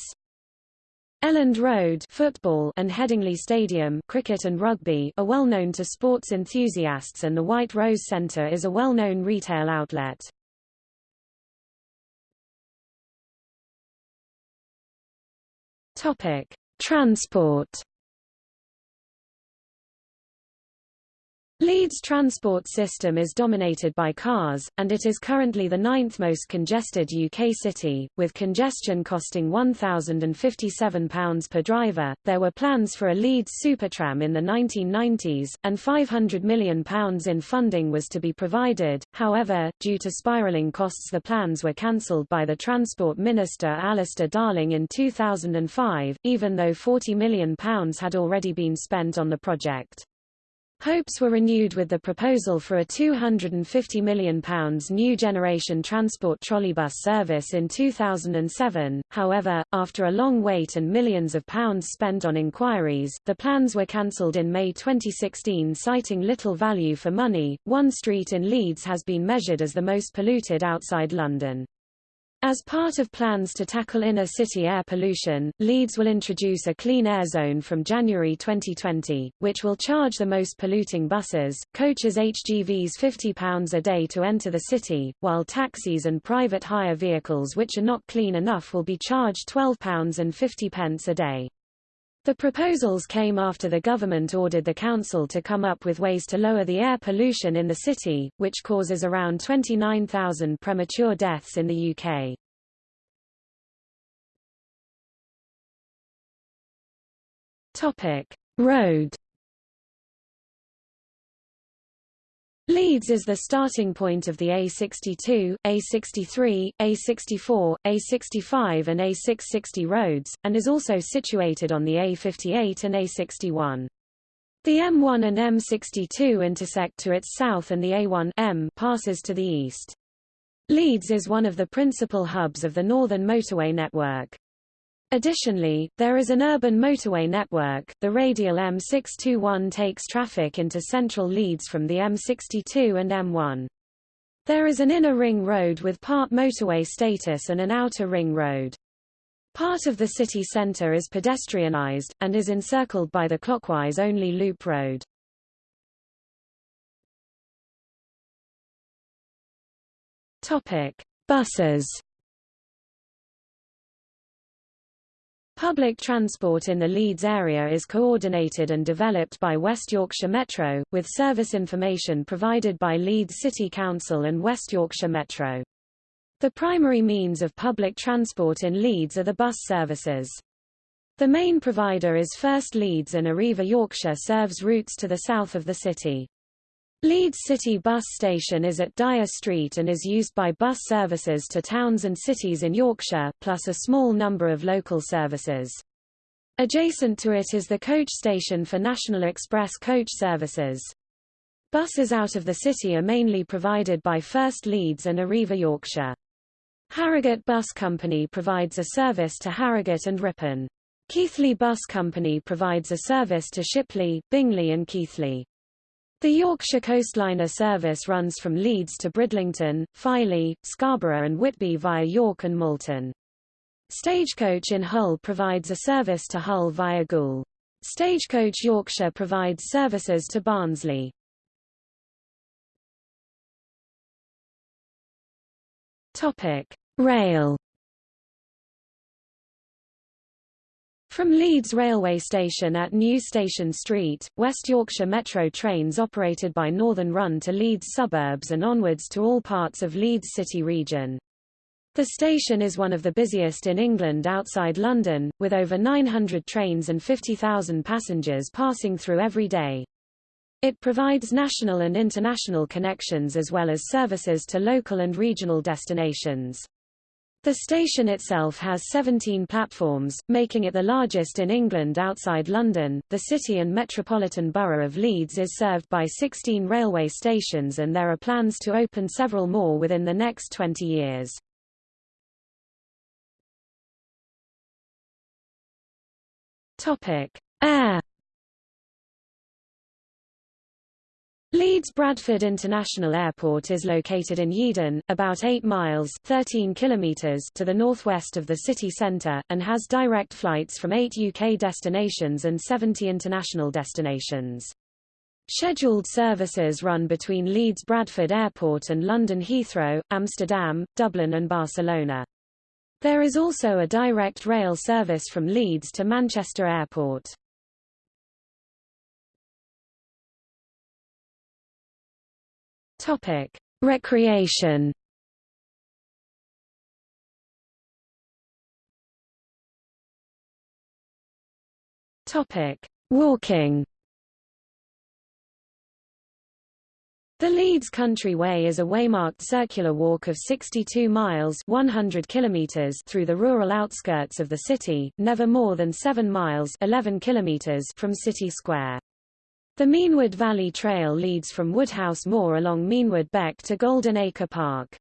Elland Road football and Headingley Stadium cricket and rugby are well known to sports enthusiasts and the White Rose Centre is a well-known retail outlet. Topic: Transport Leeds' transport system is dominated by cars, and it is currently the ninth most congested UK city, with congestion costing £1,057 per driver. There were plans for a Leeds Supertram in the 1990s, and £500 million in funding was to be provided, however, due to spiralling costs the plans were cancelled by the Transport Minister Alistair Darling in 2005, even though £40 million had already been spent on the project. Hopes were renewed with the proposal for a £250 million new generation transport trolleybus service in 2007, however, after a long wait and millions of pounds spent on inquiries, the plans were cancelled in May 2016 citing little value for money. One street in Leeds has been measured as the most polluted outside London. As part of plans to tackle inner-city air pollution, Leeds will introduce a clean air zone from January 2020, which will charge the most polluting buses, coaches HGVs £50 a day to enter the city, while taxis and private hire vehicles which are not clean enough will be charged £12.50 pence a day. The proposals came after the government ordered the council to come up with ways to lower the air pollution in the city, which causes around 29,000 premature deaths in the UK. Topic: Road Leeds is the starting point of the A62, A63, A64, A65 and A660 roads, and is also situated on the A58 and A61. The M1 and M62 intersect to its south and the A1 M passes to the east. Leeds is one of the principal hubs of the Northern Motorway network. Additionally, there is an urban motorway network. The radial M621 takes traffic into central Leeds from the M62 and M1. There is an inner ring road with part motorway status and an outer ring road. Part of the city centre is pedestrianised, and is encircled by the clockwise-only loop road. Topic. Buses Public transport in the Leeds area is coordinated and developed by West Yorkshire Metro, with service information provided by Leeds City Council and West Yorkshire Metro. The primary means of public transport in Leeds are the bus services. The main provider is First Leeds and Arriva Yorkshire serves routes to the south of the city. Leeds City Bus Station is at Dyer Street and is used by bus services to towns and cities in Yorkshire, plus a small number of local services. Adjacent to it is the coach station for National Express coach services. Buses out of the city are mainly provided by First Leeds and Arriva Yorkshire. Harrogate Bus Company provides a service to Harrogate and Ripon. Keighley Bus Company provides a service to Shipley, Bingley and Keighley. The Yorkshire Coastliner service runs from Leeds to Bridlington, Filey, Scarborough and Whitby via York and Malton. Stagecoach in Hull provides a service to Hull via Goole. Stagecoach Yorkshire provides services to Barnsley. Topic: Rail From Leeds railway station at New Station Street, West Yorkshire Metro trains operated by Northern run to Leeds suburbs and onwards to all parts of Leeds city region. The station is one of the busiest in England outside London, with over 900 trains and 50,000 passengers passing through every day. It provides national and international connections as well as services to local and regional destinations. The station itself has 17 platforms, making it the largest in England outside London. The city and metropolitan borough of Leeds is served by 16 railway stations and there are plans to open several more within the next 20 years. Topic: Air Leeds Bradford International Airport is located in Yeadon, about 8 miles 13 kilometers to the northwest of the city centre, and has direct flights from 8 UK destinations and 70 international destinations. Scheduled services run between Leeds Bradford Airport and London Heathrow, Amsterdam, Dublin and Barcelona. There is also a direct rail service from Leeds to Manchester Airport. Topic: Recreation. Topic: Walking. The Leeds Country Way is a waymarked circular walk of 62 miles 100 kilometers through the rural outskirts of the city, never more than 7 miles 11 kilometers from City Square. The Meanwood Valley Trail leads from Woodhouse Moor along Meanwood Beck to Golden Acre Park.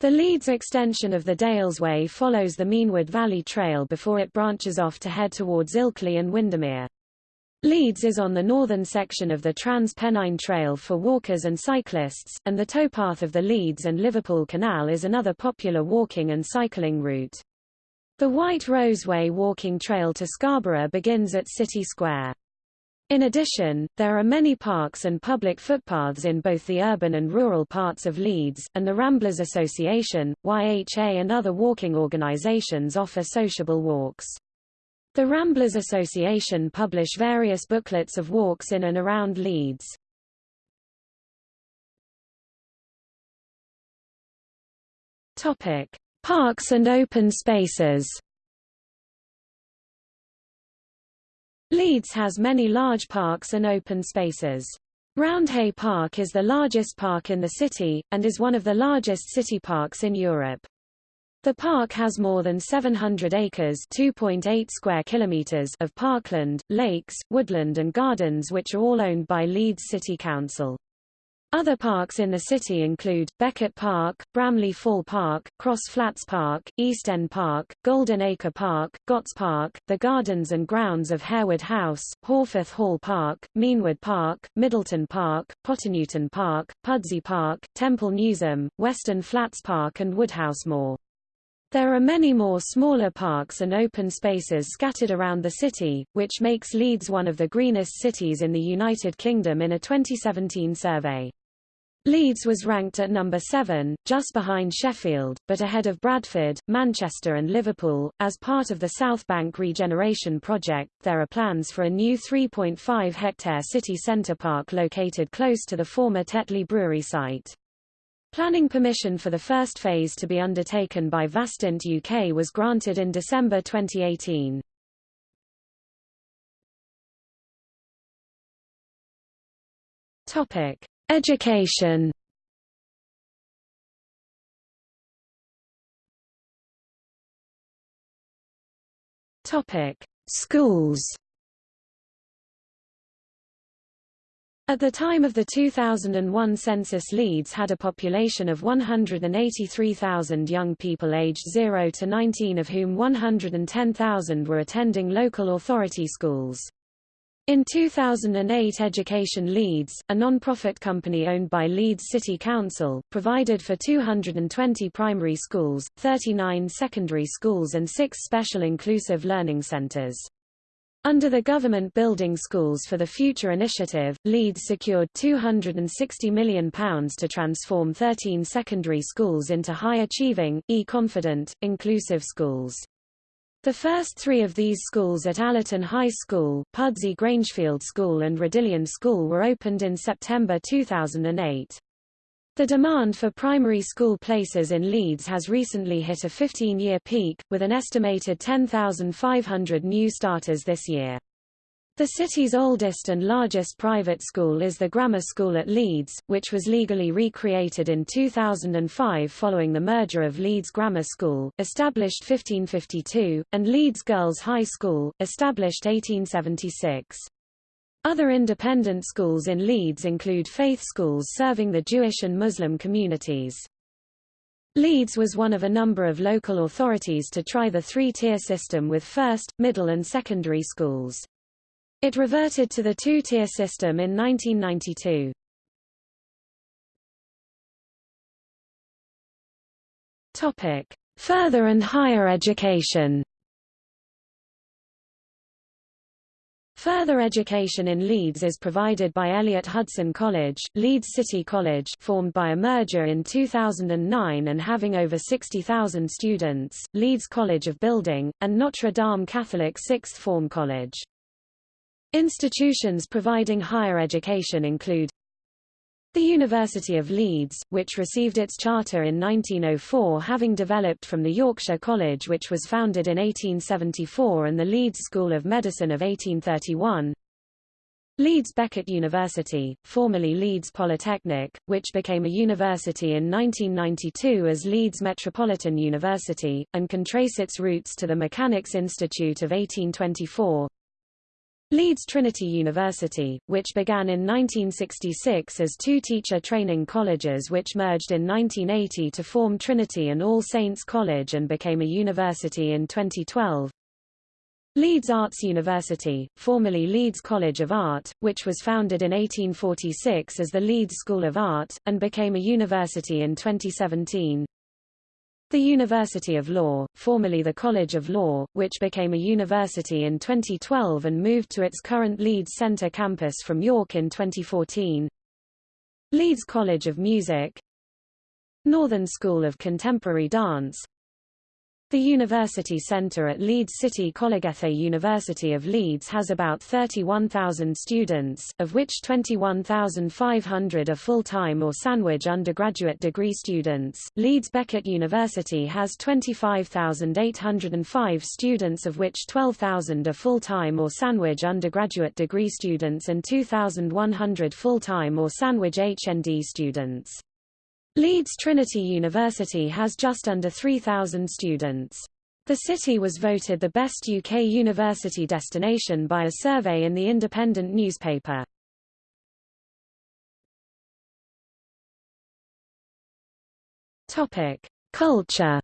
The Leeds extension of the Dales Way follows the Meanwood Valley Trail before it branches off to head towards Ilkley and Windermere. Leeds is on the northern section of the Trans-Pennine Trail for walkers and cyclists, and the towpath of the Leeds and Liverpool Canal is another popular walking and cycling route. The White Roseway walking trail to Scarborough begins at City Square. In addition, there are many parks and public footpaths in both the urban and rural parts of Leeds, and the Ramblers Association, YHA and other walking organisations offer sociable walks. The Ramblers Association publish various booklets of walks in and around Leeds. Topic: Parks and open spaces. Leeds has many large parks and open spaces. Roundhay Park is the largest park in the city, and is one of the largest city parks in Europe. The park has more than 700 acres 2.8 square kilometers of parkland, lakes, woodland and gardens which are all owned by Leeds City Council. Other parks in the city include, Beckett Park, Bramley Fall Park, Cross Flats Park, East End Park, Golden Acre Park, Gotts Park, the gardens and grounds of Harewood House, Horsforth Hall Park, Meanwood Park, Middleton Park, Potternewton Park, Pudsey Park, Temple Newsam, Western Flats Park and Woodhouse Moor. There are many more smaller parks and open spaces scattered around the city, which makes Leeds one of the greenest cities in the United Kingdom in a 2017 survey. Leeds was ranked at number 7, just behind Sheffield, but ahead of Bradford, Manchester and Liverpool. As part of the South Bank regeneration project, there are plans for a new 3.5 hectare city centre park located close to the former Tetley Brewery site. Planning permission for the first phase to be undertaken by Vastint UK was granted in December 2018. Topic: Education Topic: Schools. At the time of the 2001 census Leeds had a population of 183,000 young people aged 0 to 19 of whom 110,000 were attending local authority schools. In 2008 Education Leeds, a non-profit company owned by Leeds City Council, provided for 220 primary schools, 39 secondary schools and six special inclusive learning centres. Under the Government Building Schools for the Future initiative, Leeds secured £260 million to transform 13 secondary schools into high-achieving, e-confident, inclusive schools. The first three of these schools at Allerton High School, Pudsey Grangefield School and Rodillian School were opened in September 2008. The demand for primary school places in Leeds has recently hit a 15-year peak, with an estimated 10,500 new starters this year. The city's oldest and largest private school is the Grammar School at Leeds, which was legally recreated in 2005 following the merger of Leeds Grammar School, established 1552, and Leeds Girls High School, established 1876. Other independent schools in Leeds include faith schools serving the Jewish and Muslim communities. Leeds was one of a number of local authorities to try the three-tier system with first, middle and secondary schools. It reverted to the two-tier system in 1992. Topic: Further and higher education. Further education in Leeds is provided by Elliott Hudson College, Leeds City College formed by a merger in 2009 and having over 60,000 students, Leeds College of Building, and Notre Dame Catholic Sixth Form College. Institutions providing higher education include the University of Leeds, which received its charter in 1904 having developed from the Yorkshire College which was founded in 1874 and the Leeds School of Medicine of 1831. Leeds Beckett University, formerly Leeds Polytechnic, which became a university in 1992 as Leeds Metropolitan University, and can trace its roots to the Mechanics Institute of 1824. Leeds Trinity University, which began in 1966 as two teacher training colleges which merged in 1980 to form Trinity and All Saints College and became a university in 2012. Leeds Arts University, formerly Leeds College of Art, which was founded in 1846 as the Leeds School of Art, and became a university in 2017. The University of Law, formerly the College of Law, which became a university in 2012 and moved to its current Leeds Centre campus from York in 2014. Leeds College of Music Northern School of Contemporary Dance the University Centre at Leeds City Collegethe University of Leeds has about 31,000 students, of which 21,500 are full-time or Sandwich undergraduate degree students. Leeds Beckett University has 25,805 students of which 12,000 are full-time or Sandwich undergraduate degree students and 2,100 full-time or Sandwich HND students. Leeds Trinity University has just under 3,000 students. The city was voted the best UK university destination by a survey in the Independent newspaper. Topic: Culture.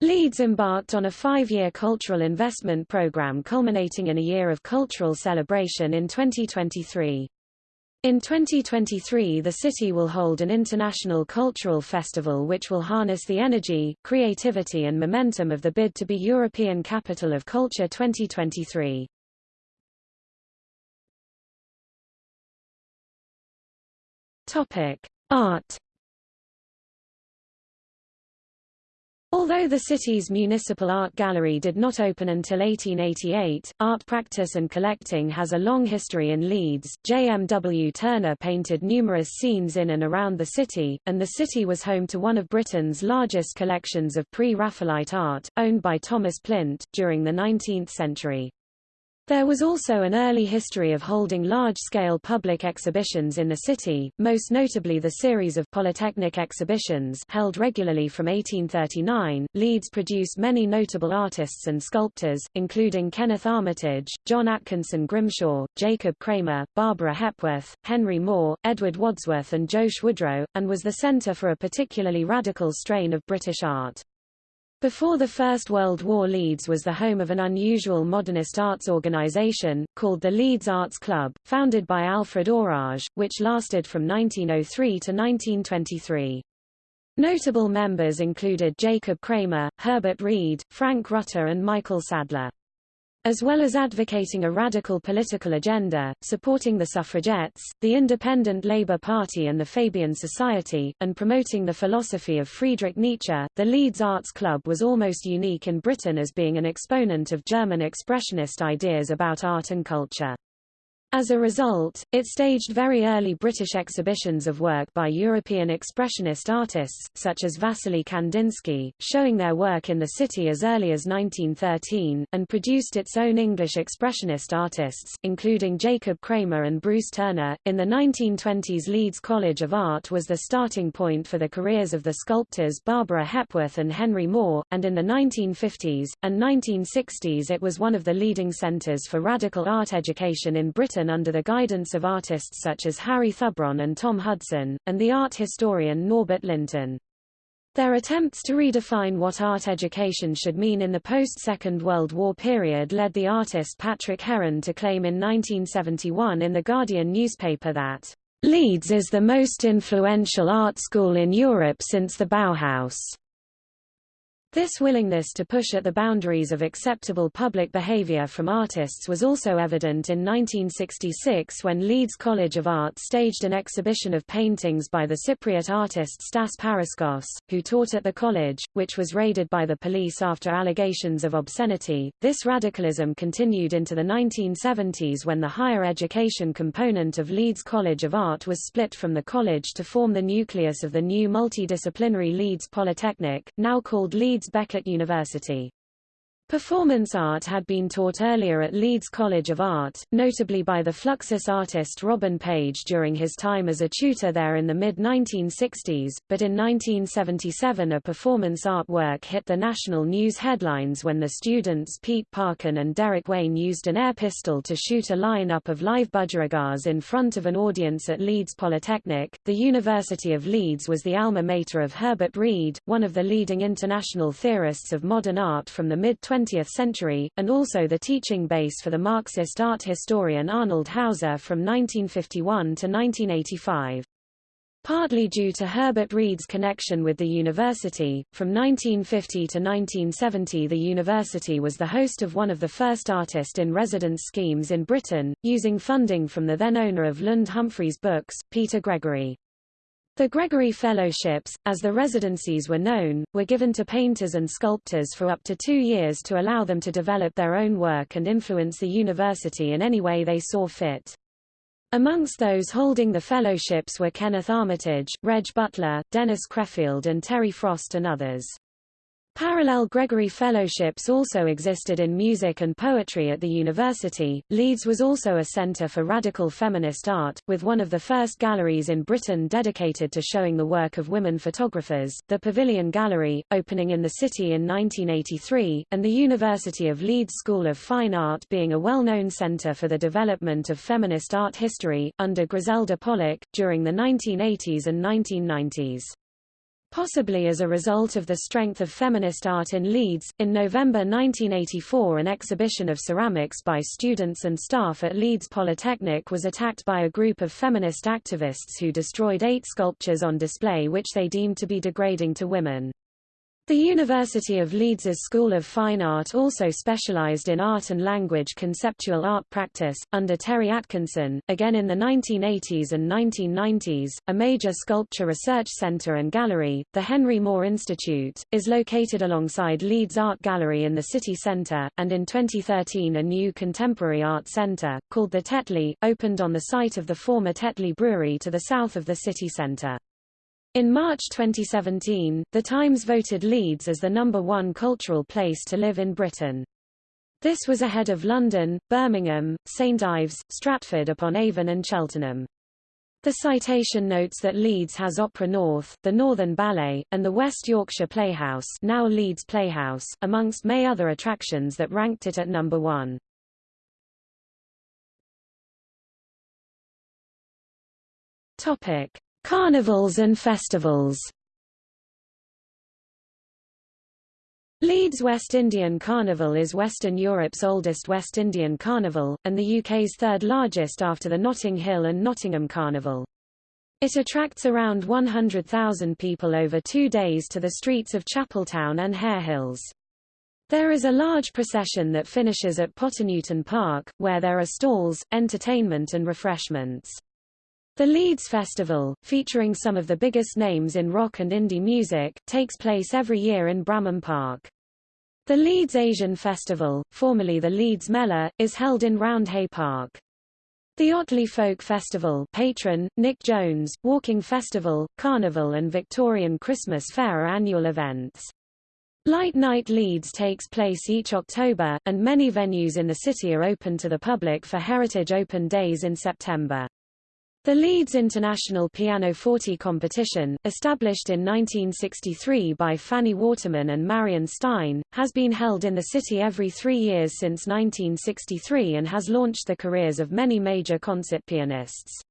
Leeds embarked on a five-year cultural investment programme culminating in a year of cultural celebration in 2023. In 2023 the city will hold an international cultural festival which will harness the energy, creativity and momentum of the bid to be European Capital of Culture 2023. Topic: Art Although the city's municipal art gallery did not open until 1888, art practice and collecting has a long history in Leeds. J. M. W. Turner painted numerous scenes in and around the city, and the city was home to one of Britain's largest collections of pre-Raphaelite art, owned by Thomas Plint, during the 19th century. There was also an early history of holding large-scale public exhibitions in the city, most notably the series of Polytechnic exhibitions held regularly from 1839. Leeds produced many notable artists and sculptors, including Kenneth Armitage, John Atkinson Grimshaw, Jacob Kramer, Barbara Hepworth, Henry Moore, Edward Wadsworth and Josh Woodrow, and was the centre for a particularly radical strain of British art. Before the First World War Leeds was the home of an unusual modernist arts organisation, called the Leeds Arts Club, founded by Alfred Orage, which lasted from 1903 to 1923. Notable members included Jacob Kramer, Herbert Read, Frank Rutter and Michael Sadler. As well as advocating a radical political agenda, supporting the suffragettes, the Independent Labour Party and the Fabian Society, and promoting the philosophy of Friedrich Nietzsche, the Leeds Arts Club was almost unique in Britain as being an exponent of German expressionist ideas about art and culture. As a result, it staged very early British exhibitions of work by European expressionist artists, such as Wassily Kandinsky, showing their work in the city as early as 1913, and produced its own English expressionist artists, including Jacob Kramer and Bruce Turner. In the 1920s Leeds College of Art was the starting point for the careers of the sculptors Barbara Hepworth and Henry Moore, and in the 1950s, and 1960s it was one of the leading centres for radical art education in Britain under the guidance of artists such as Harry Thubron and Tom Hudson, and the art historian Norbert Lynton. Their attempts to redefine what art education should mean in the post-Second World War period led the artist Patrick Heron to claim in 1971 in The Guardian newspaper that, "...Leeds is the most influential art school in Europe since the Bauhaus." This willingness to push at the boundaries of acceptable public behavior from artists was also evident in 1966 when Leeds College of Art staged an exhibition of paintings by the Cypriot artist Stass Paraskos, who taught at the college, which was raided by the police after allegations of obscenity. This radicalism continued into the 1970s when the higher education component of Leeds College of Art was split from the college to form the nucleus of the new multidisciplinary Leeds Polytechnic, now called Leeds Leeds Beckett University. Performance art had been taught earlier at Leeds College of Art, notably by the Fluxus artist Robin Page during his time as a tutor there in the mid-1960s, but in 1977 a performance art work hit the national news headlines when the students Pete Parkin and Derek Wayne used an air pistol to shoot a line-up of live budgerigars in front of an audience at Leeds Polytechnic. The University of Leeds was the alma mater of Herbert Read, one of the leading international theorists of modern art from the mid-20s 20th century, and also the teaching base for the Marxist art historian Arnold Hauser from 1951 to 1985. Partly due to Herbert Read's connection with the university, from 1950 to 1970 the university was the host of one of the first artist-in-residence schemes in Britain, using funding from the then owner of Lund Humphries Books, Peter Gregory. The Gregory Fellowships, as the residencies were known, were given to painters and sculptors for up to two years to allow them to develop their own work and influence the university in any way they saw fit. Amongst those holding the fellowships were Kenneth Armitage, Reg Butler, Dennis Creffield and Terry Frost and others. Parallel Gregory Fellowships also existed in music and poetry at the university. Leeds was also a centre for radical feminist art, with one of the first galleries in Britain dedicated to showing the work of women photographers, the Pavilion Gallery, opening in the city in 1983, and the University of Leeds School of Fine Art being a well-known centre for the development of feminist art history, under Griselda Pollock, during the 1980s and 1990s. Possibly as a result of the strength of feminist art in Leeds, in November 1984 an exhibition of ceramics by students and staff at Leeds Polytechnic was attacked by a group of feminist activists who destroyed eight sculptures on display which they deemed to be degrading to women. The University of Leeds's School of Fine Art also specialized in art and language conceptual art practice, under Terry Atkinson, again in the 1980s and 1990s. A major sculpture research center and gallery, the Henry Moore Institute, is located alongside Leeds Art Gallery in the city center, and in 2013 a new contemporary art center, called the Tetley, opened on the site of the former Tetley Brewery to the south of the city center. In March 2017, The Times voted Leeds as the number one cultural place to live in Britain. This was ahead of London, Birmingham, St Ives, Stratford-upon-Avon and Cheltenham. The citation notes that Leeds has Opera North, the Northern Ballet, and the West Yorkshire Playhouse now Leeds Playhouse, amongst may other attractions that ranked it at number one. Topic. Carnivals and festivals Leeds West Indian Carnival is Western Europe's oldest West Indian carnival, and the UK's third largest after the Notting Hill and Nottingham Carnival. It attracts around 100,000 people over two days to the streets of Chapeltown and Harehills. There is a large procession that finishes at Potternewton Park, where there are stalls, entertainment and refreshments. The Leeds Festival, featuring some of the biggest names in rock and indie music, takes place every year in Bramham Park. The Leeds Asian Festival, formerly the Leeds Mela, is held in Roundhay Park. The Otley Folk Festival patron, Nic Jones, Walking Festival, Carnival and Victorian Christmas Fair are annual events. Light Night Leeds takes place each October, and many venues in the city are open to the public for Heritage Open Days in September. The Leeds International Pianoforte competition, established in 1963 by Fanny Waterman and Marion Stein, has been held in the city every three years since 1963 and has launched the careers of many major concert pianists.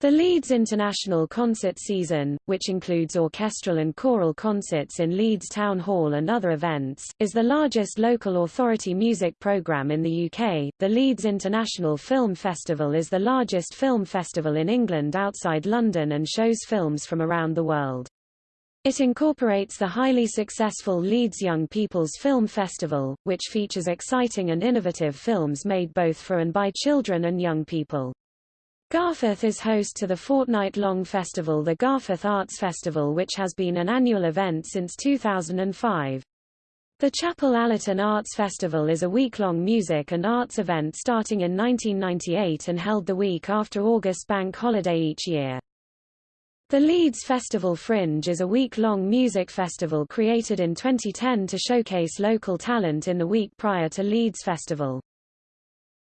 The Leeds International Concert Season, which includes orchestral and choral concerts in Leeds Town Hall and other events, is the largest local authority music programme in the UK. The Leeds International Film Festival is the largest film festival in England outside London and shows films from around the world. It incorporates the highly successful Leeds Young People's Film Festival, which features exciting and innovative films made both for and by children and young people. Garforth is host to the fortnight-long festival the Garforth Arts Festival which has been an annual event since 2005. The Chapel Allerton Arts Festival is a week-long music and arts event starting in 1998 and held the week after August Bank Holiday each year. The Leeds Festival Fringe is a week-long music festival created in 2010 to showcase local talent in the week prior to Leeds Festival.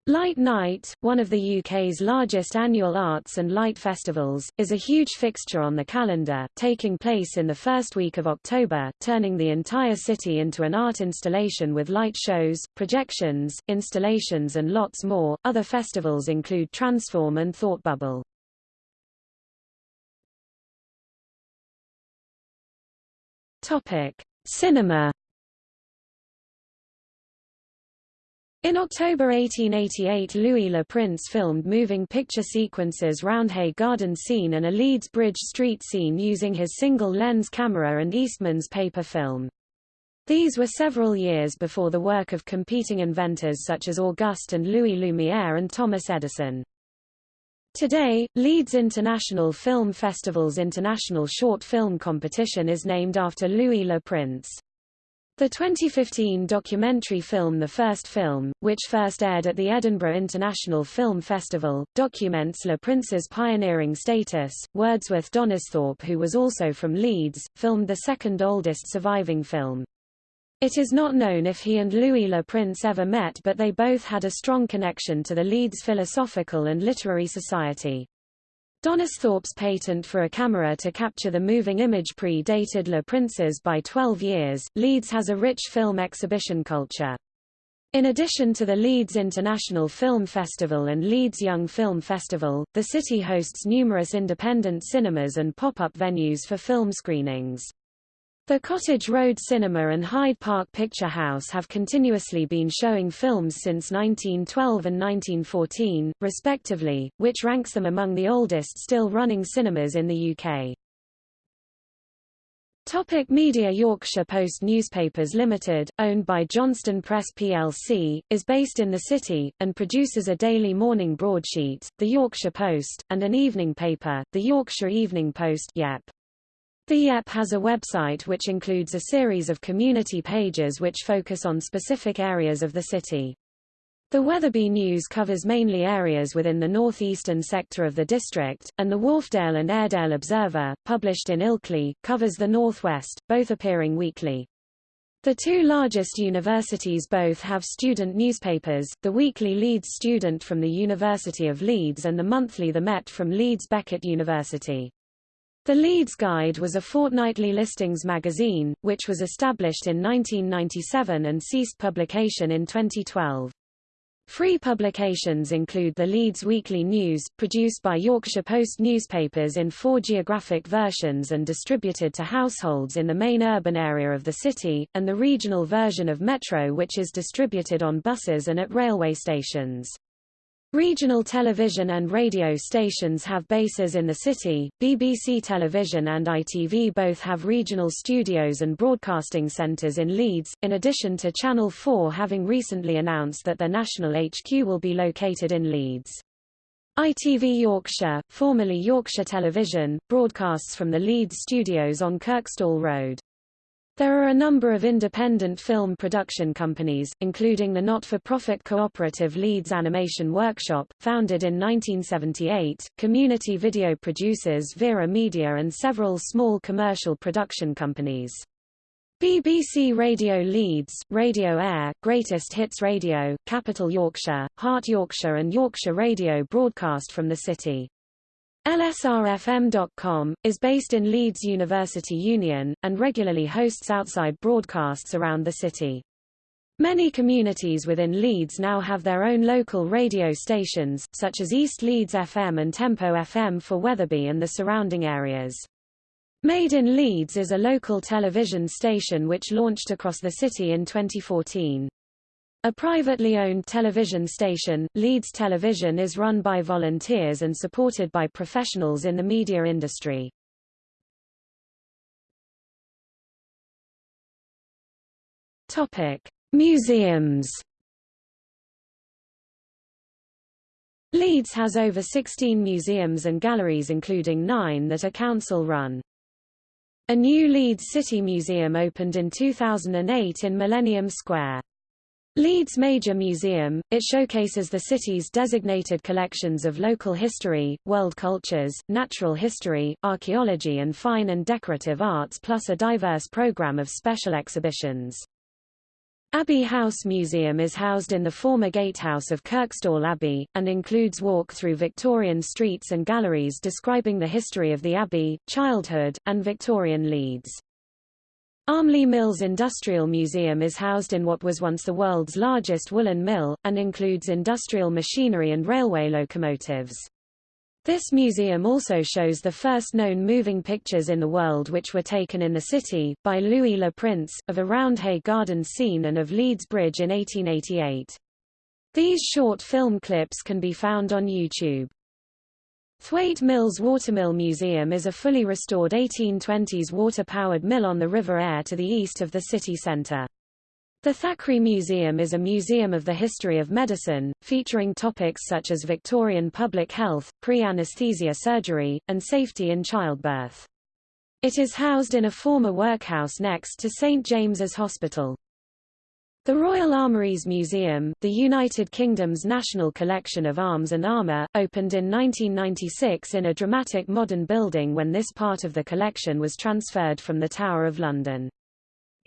Light Night, one of the UK's largest annual arts and light festivals, is a huge fixture on the calendar, taking place in the first week of October, turning the entire city into an art installation with light shows, projections, installations and lots more. Other festivals include Transform and Thought Bubble. Topic: Cinema In October 1888 Louis Le Prince filmed moving picture sequences Roundhay Garden scene and a Leeds Bridge Street scene using his single-lens camera and Eastman's paper film. These were several years before the work of competing inventors such as Auguste and Louis Lumière and Thomas Edison. Today, Leeds International Film Festival's International Short Film Competition is named after Louis Le Prince. The 2015 documentary film The First Film, which first aired at the Edinburgh International Film Festival, documents Le Prince's pioneering status. Wordsworth Donisthorpe who was also from Leeds, filmed the second oldest surviving film. It is not known if he and Louis Le Prince ever met but they both had a strong connection to the Leeds Philosophical and Literary Society. Donisthorpe's patent for a camera to capture the moving image pre-dated Le Prince's by 12 years. Leeds has a rich film exhibition culture. In addition to the Leeds International Film Festival and Leeds Young Film Festival, the city hosts numerous independent cinemas and pop-up venues for film screenings. The Cottage Road Cinema and Hyde Park Picture House have continuously been showing films since 1912 and 1914, respectively, which ranks them among the oldest still running cinemas in the UK. Topic Media Yorkshire Post Newspapers Limited, owned by Johnston Press plc, is based in the city, and produces a daily morning broadsheet, the Yorkshire Post, and an evening paper, the Yorkshire Evening Post YEP. The YEP has a website which includes a series of community pages which focus on specific areas of the city. The Wetherby News covers mainly areas within the northeastern sector of the district, and the Wharfedale and Airedale Observer, published in Ilkley, covers the northwest, both appearing weekly. The two largest universities both have student newspapers, the weekly Leeds Student from the University of Leeds and the monthly The Met from Leeds Beckett University. The Leeds Guide was a fortnightly listings magazine, which was established in 1997 and ceased publication in 2012. Free publications include the Leeds Weekly News, produced by Yorkshire Post newspapers in four geographic versions and distributed to households in the main urban area of the city, and the regional version of Metro which is distributed on buses and at railway stations. Regional television and radio stations have bases in the city. BBC Television and ITV both have regional studios and broadcasting centres in Leeds, in addition to Channel 4 having recently announced that their national HQ will be located in Leeds. ITV Yorkshire, formerly Yorkshire Television, broadcasts from the Leeds studios on Kirkstall Road. There are a number of independent film production companies, including the not-for-profit cooperative Leeds Animation Workshop, founded in 1978, community video producers Vera Media and several small commercial production companies. BBC Radio Leeds, Radio Air, Greatest Hits Radio, Capital Yorkshire, Heart Yorkshire and Yorkshire Radio broadcast from the city. LSRFM.com, is based in Leeds University Union, and regularly hosts outside broadcasts around the city. Many communities within Leeds now have their own local radio stations, such as East Leeds FM and Tempo FM for Wetherby and the surrounding areas. Made in Leeds is a local television station which launched across the city in 2014. A privately owned television station, Leeds Television is run by volunteers and supported by professionals in the media industry. Topic: Museums. Leeds has over 16 museums and galleries including nine that are council-run. A new Leeds City Museum opened in 2008 in Millennium Square. Leeds Major Museum, it showcases the city's designated collections of local history, world cultures, natural history, archaeology and fine and decorative arts plus a diverse program of special exhibitions. Abbey House Museum is housed in the former gatehouse of Kirkstall Abbey, and includes walk through Victorian streets and galleries describing the history of the Abbey, childhood, and Victorian Leeds. Armley Mills Industrial Museum is housed in what was once the world's largest woolen mill, and includes industrial machinery and railway locomotives. This museum also shows the first known moving pictures in the world which were taken in the city, by Louis Le Prince, of a Roundhay Garden scene and of Leeds Bridge in 1888. These short film clips can be found on YouTube. Thwaite Mills Watermill Museum is a fully restored 1820s water-powered mill on the River Aire to the east of the city centre. The Thackeray Museum is a museum of the history of medicine, featuring topics such as Victorian public health, pre-anesthesia surgery, and safety in childbirth. It is housed in a former workhouse next to St James's Hospital. The Royal Armouries Museum, the United Kingdom's national collection of arms and armour, opened in 1996 in a dramatic modern building when this part of the collection was transferred from the Tower of London.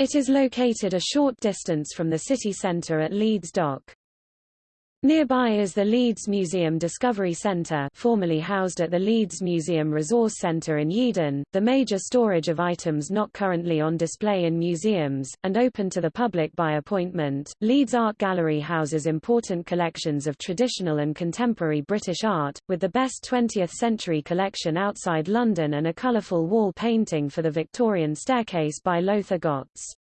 It is located a short distance from the city centre at Leeds Dock. Nearby is the Leeds Museum Discovery Centre formerly housed at the Leeds Museum Resource Centre in Yeadon, the major storage of items not currently on display in museums, and open to the public by appointment. Leeds Art Gallery houses important collections of traditional and contemporary British art, with the best 20th-century collection outside London and a colourful wall painting for the Victorian staircase by Lothar Götz.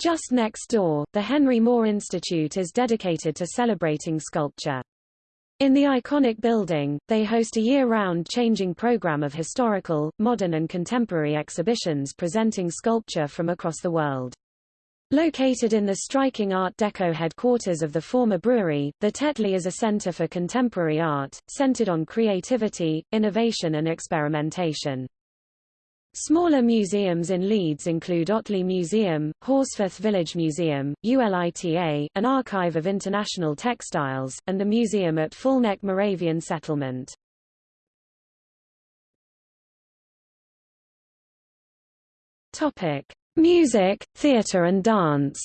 Just next door, the Henry Moore Institute is dedicated to celebrating sculpture. In the iconic building, they host a year-round changing program of historical, modern and contemporary exhibitions presenting sculpture from across the world. Located in the striking Art Deco headquarters of the former brewery, the Tetley is a center for contemporary art, centered on creativity, innovation and experimentation. Smaller museums in Leeds include Otley Museum, Horsforth Village Museum, ULITA, an archive of international textiles, and the museum at Fulneck Moravian Settlement. Topic: Music, theatre and dance.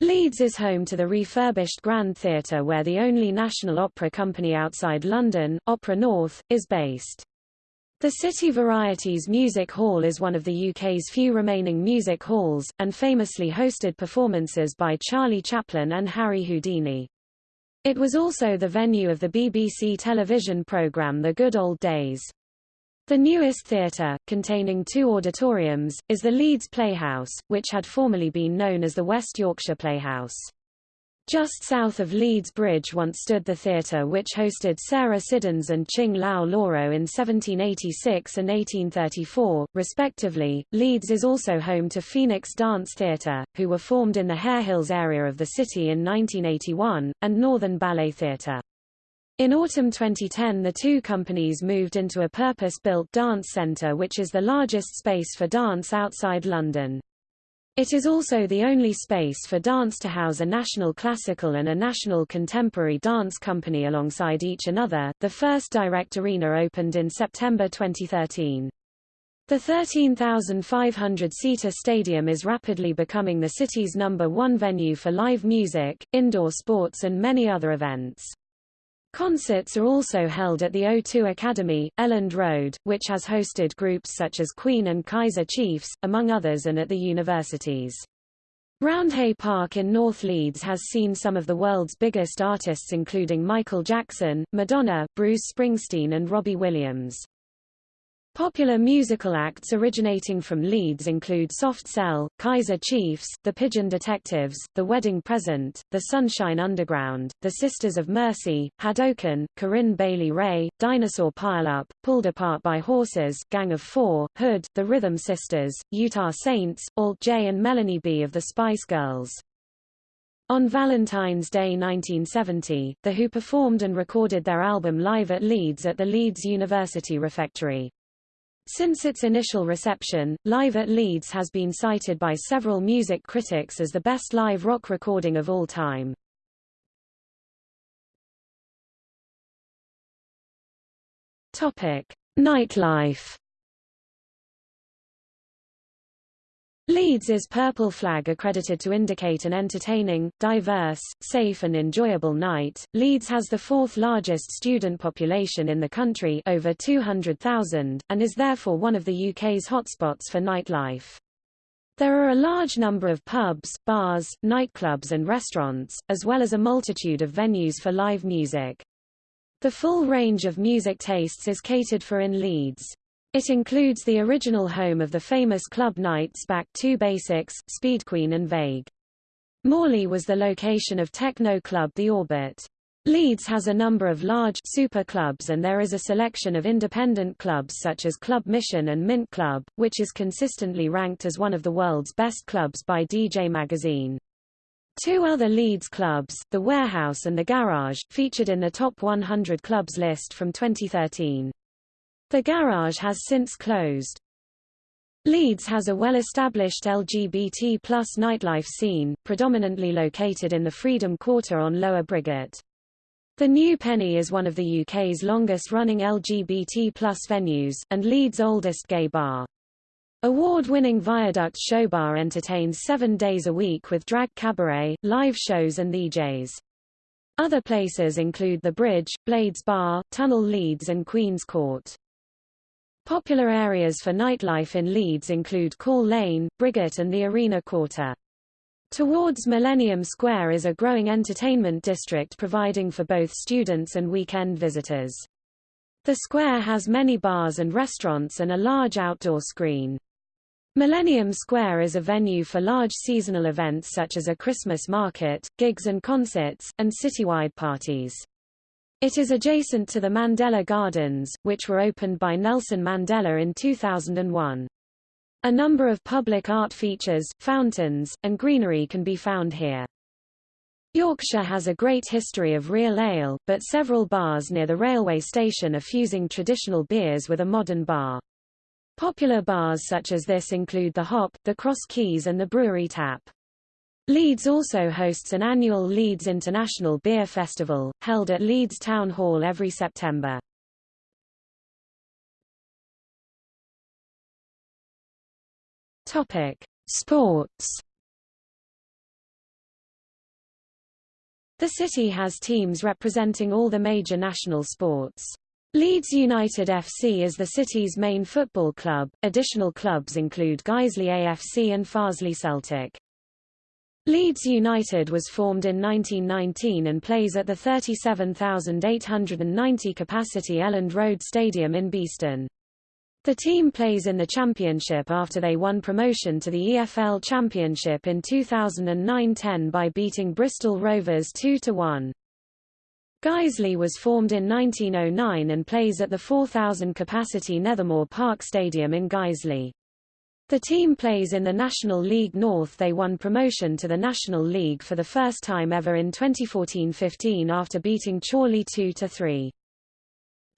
Leeds is home to the refurbished Grand Theatre where the only national opera company outside London, Opera North, is based. The City Varieties Music Hall is one of the UK's few remaining music halls, and famously hosted performances by Charlie Chaplin and Harry Houdini. It was also the venue of the BBC television programme The Good Old Days. The newest theatre, containing two auditoriums, is the Leeds Playhouse, which had formerly been known as the West Yorkshire Playhouse. Just south of Leeds Bridge once stood the theatre which hosted Sarah Siddons and Ching Lau Lauro in 1786 and 1834, respectively. Leeds is also home to Phoenix Dance Theatre, who were formed in the Harehills area of the city in 1981, and Northern Ballet Theatre. In autumn 2010 the two companies moved into a purpose-built dance centre which is the largest space for dance outside London. It is also the only space for dance to house a national classical and a national contemporary dance company alongside each another. The first direct arena opened in September 2013. The 13,500-seater stadium is rapidly becoming the city's number one venue for live music, indoor sports and many other events. Concerts are also held at the O2 Academy, Elland Road, which has hosted groups such as Queen and Kaiser Chiefs, among others and at the universities. Roundhay Park in North Leeds has seen some of the world's biggest artists including Michael Jackson, Madonna, Bruce Springsteen and Robbie Williams. Popular musical acts originating from Leeds include Soft Cell, Kaiser Chiefs, The Pigeon Detectives, The Wedding Present, The Sunshine Underground, The Sisters of Mercy, Hadouken, Corinne Bailey Rae, Dinosaur Pileup, Pulled Apart by Horses, Gang of Four, Hood, The Rhythm Sisters, Utah Saints, Alt J and Melanie B of the Spice Girls. On Valentine's Day 1970, The Who performed and recorded their album live at Leeds at the Leeds University Refectory. Since its initial reception, Live at Leeds has been cited by several music critics as the best live rock recording of all time. Topic: Nightlife Leeds is Purple Flag accredited to indicate an entertaining, diverse, safe and enjoyable night. Leeds has the fourth largest student population in the country over 200,000, and is therefore one of the UK's hotspots for nightlife. There are a large number of pubs, bars, nightclubs and restaurants, as well as a multitude of venues for live music. The full range of music tastes is catered for in Leeds. It includes the original home of the famous club nights Back to Basics, Speed Queen and Vague. Morley was the location of techno club The Orbit. Leeds has a number of large super clubs and there is a selection of independent clubs such as Club Mission and Mint Club, which is consistently ranked as one of the world's best clubs by DJ Magazine. Two other Leeds clubs, The Warehouse and The Garage, featured in the Top 100 Clubs list from 2013. The garage has since closed. Leeds has a well-established LGBT plus nightlife scene, predominantly located in the Freedom Quarter on Lower Briggate. The New Penny is one of the UK's longest-running LGBT plus venues, and Leeds' oldest gay bar. Award-winning Viaduct Showbar entertains seven days a week with drag cabaret, live shows and DJs. Other places include The Bridge, Blades Bar, Tunnel Leeds and Queen's Court. Popular areas for nightlife in Leeds include Call Lane, Briggate and the Arena Quarter. Towards Millennium Square is a growing entertainment district providing for both students and weekend visitors. The square has many bars and restaurants and a large outdoor screen. Millennium Square is a venue for large seasonal events such as a Christmas market, gigs and concerts, and citywide parties. It is adjacent to the Mandela Gardens, which were opened by Nelson Mandela in 2001. A number of public art features, fountains, and greenery can be found here. Yorkshire has a great history of real ale, but several bars near the railway station are fusing traditional beers with a modern bar. Popular bars such as this include the Hop, the Cross Keys and the Brewery Tap. Leeds also hosts an annual Leeds International Beer Festival, held at Leeds Town Hall every September. Topic: Sports. The city has teams representing all the major national sports. Leeds United FC is the city's main football club. Additional clubs include Guiseley AFC and Farsley Celtic. Leeds United was formed in 1919 and plays at the 37,890 capacity Elland Road Stadium in Beeston. The team plays in the Championship after they won promotion to the EFL Championship in 2009-10 by beating Bristol Rovers 2-1. Guiseley was formed in 1909 and plays at the 4,000-capacity Nethermoor Park Stadium in Guiseley. The team plays in the National League North they won promotion to the National League for the first time ever in 2014-15 after beating Chorley 2-3.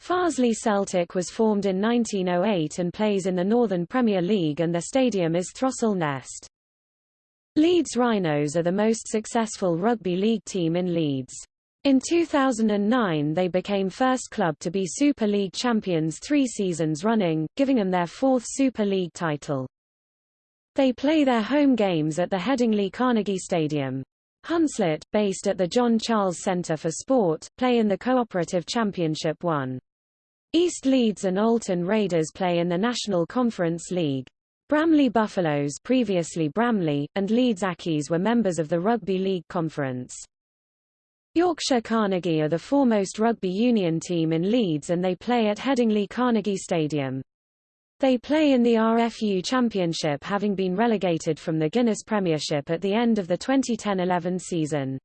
Farsley Celtic was formed in 1908 and plays in the Northern Premier League and their stadium is Throstle Nest. Leeds Rhinos are the most successful rugby league team in Leeds. In 2009 they became first club to be Super League champions three seasons running, giving them their fourth Super League title. They play their home games at the Headingley Carnegie Stadium. Hunslet, based at the John Charles Centre for Sport, play in the Cooperative Championship 1. East Leeds and Oulton Raiders play in the National Conference League. Bramley Buffaloes previously Bramley, and Leeds Accies were members of the Rugby League Conference. Yorkshire Carnegie are the foremost rugby union team in Leeds and they play at Headingley Carnegie Stadium. They play in the RFU Championship having been relegated from the Guinness Premiership at the end of the 2010-11 season.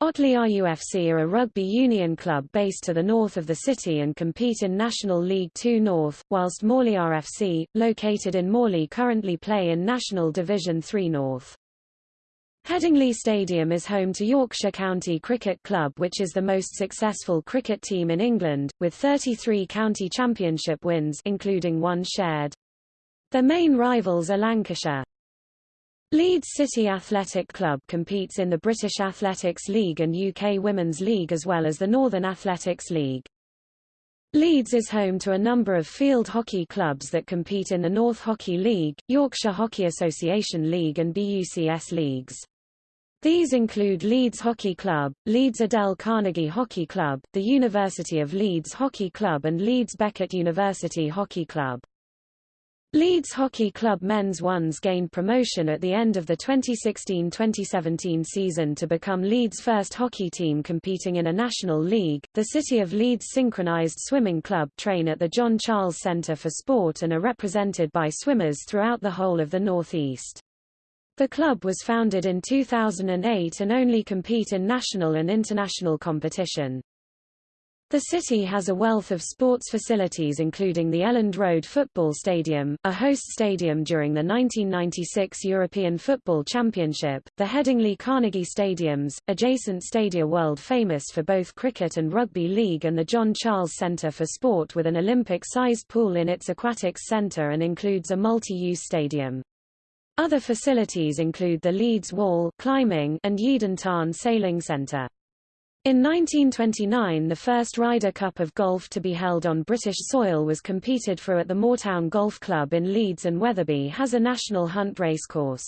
Otley RUFC are a rugby union club based to the north of the city and compete in National League Two North, whilst Morley RFC, located in Morley currently play in National Division Three North. Headingley Stadium is home to Yorkshire County Cricket Club which is the most successful cricket team in England, with 33 county championship wins including one shared. Their main rivals are Lancashire. Leeds City Athletic Club competes in the British Athletics League and UK Women's League as well as the Northern Athletics League. Leeds is home to a number of field hockey clubs that compete in the North Hockey League, Yorkshire Hockey Association League and BUCS leagues. These include Leeds Hockey Club, Leeds Adel Carnegie Hockey Club, the University of Leeds Hockey Club and Leeds Beckett University Hockey Club. Leeds Hockey Club Men's Ones gained promotion at the end of the 2016-2017 season to become Leeds' first hockey team competing in a national league. The City of Leeds Synchronised Swimming Club train at the John Charles Centre for Sport and are represented by swimmers throughout the whole of the North East. The club was founded in 2008 and only compete in national and international competition. The city has a wealth of sports facilities including the Elland Road Football Stadium, a host stadium during the 1996 European Football Championship, the Headingley Carnegie Stadiums, adjacent stadia world famous for both cricket and rugby league and the John Charles Centre for Sport with an Olympic-sized pool in its aquatics centre and includes a multi-use stadium. Other facilities include the Leeds Wall climbing and Yeadon Tarn Sailing Centre. In 1929 the first Ryder Cup of golf to be held on British soil was competed for at the Moortown Golf Club in Leeds and Wetherby has a national hunt racecourse.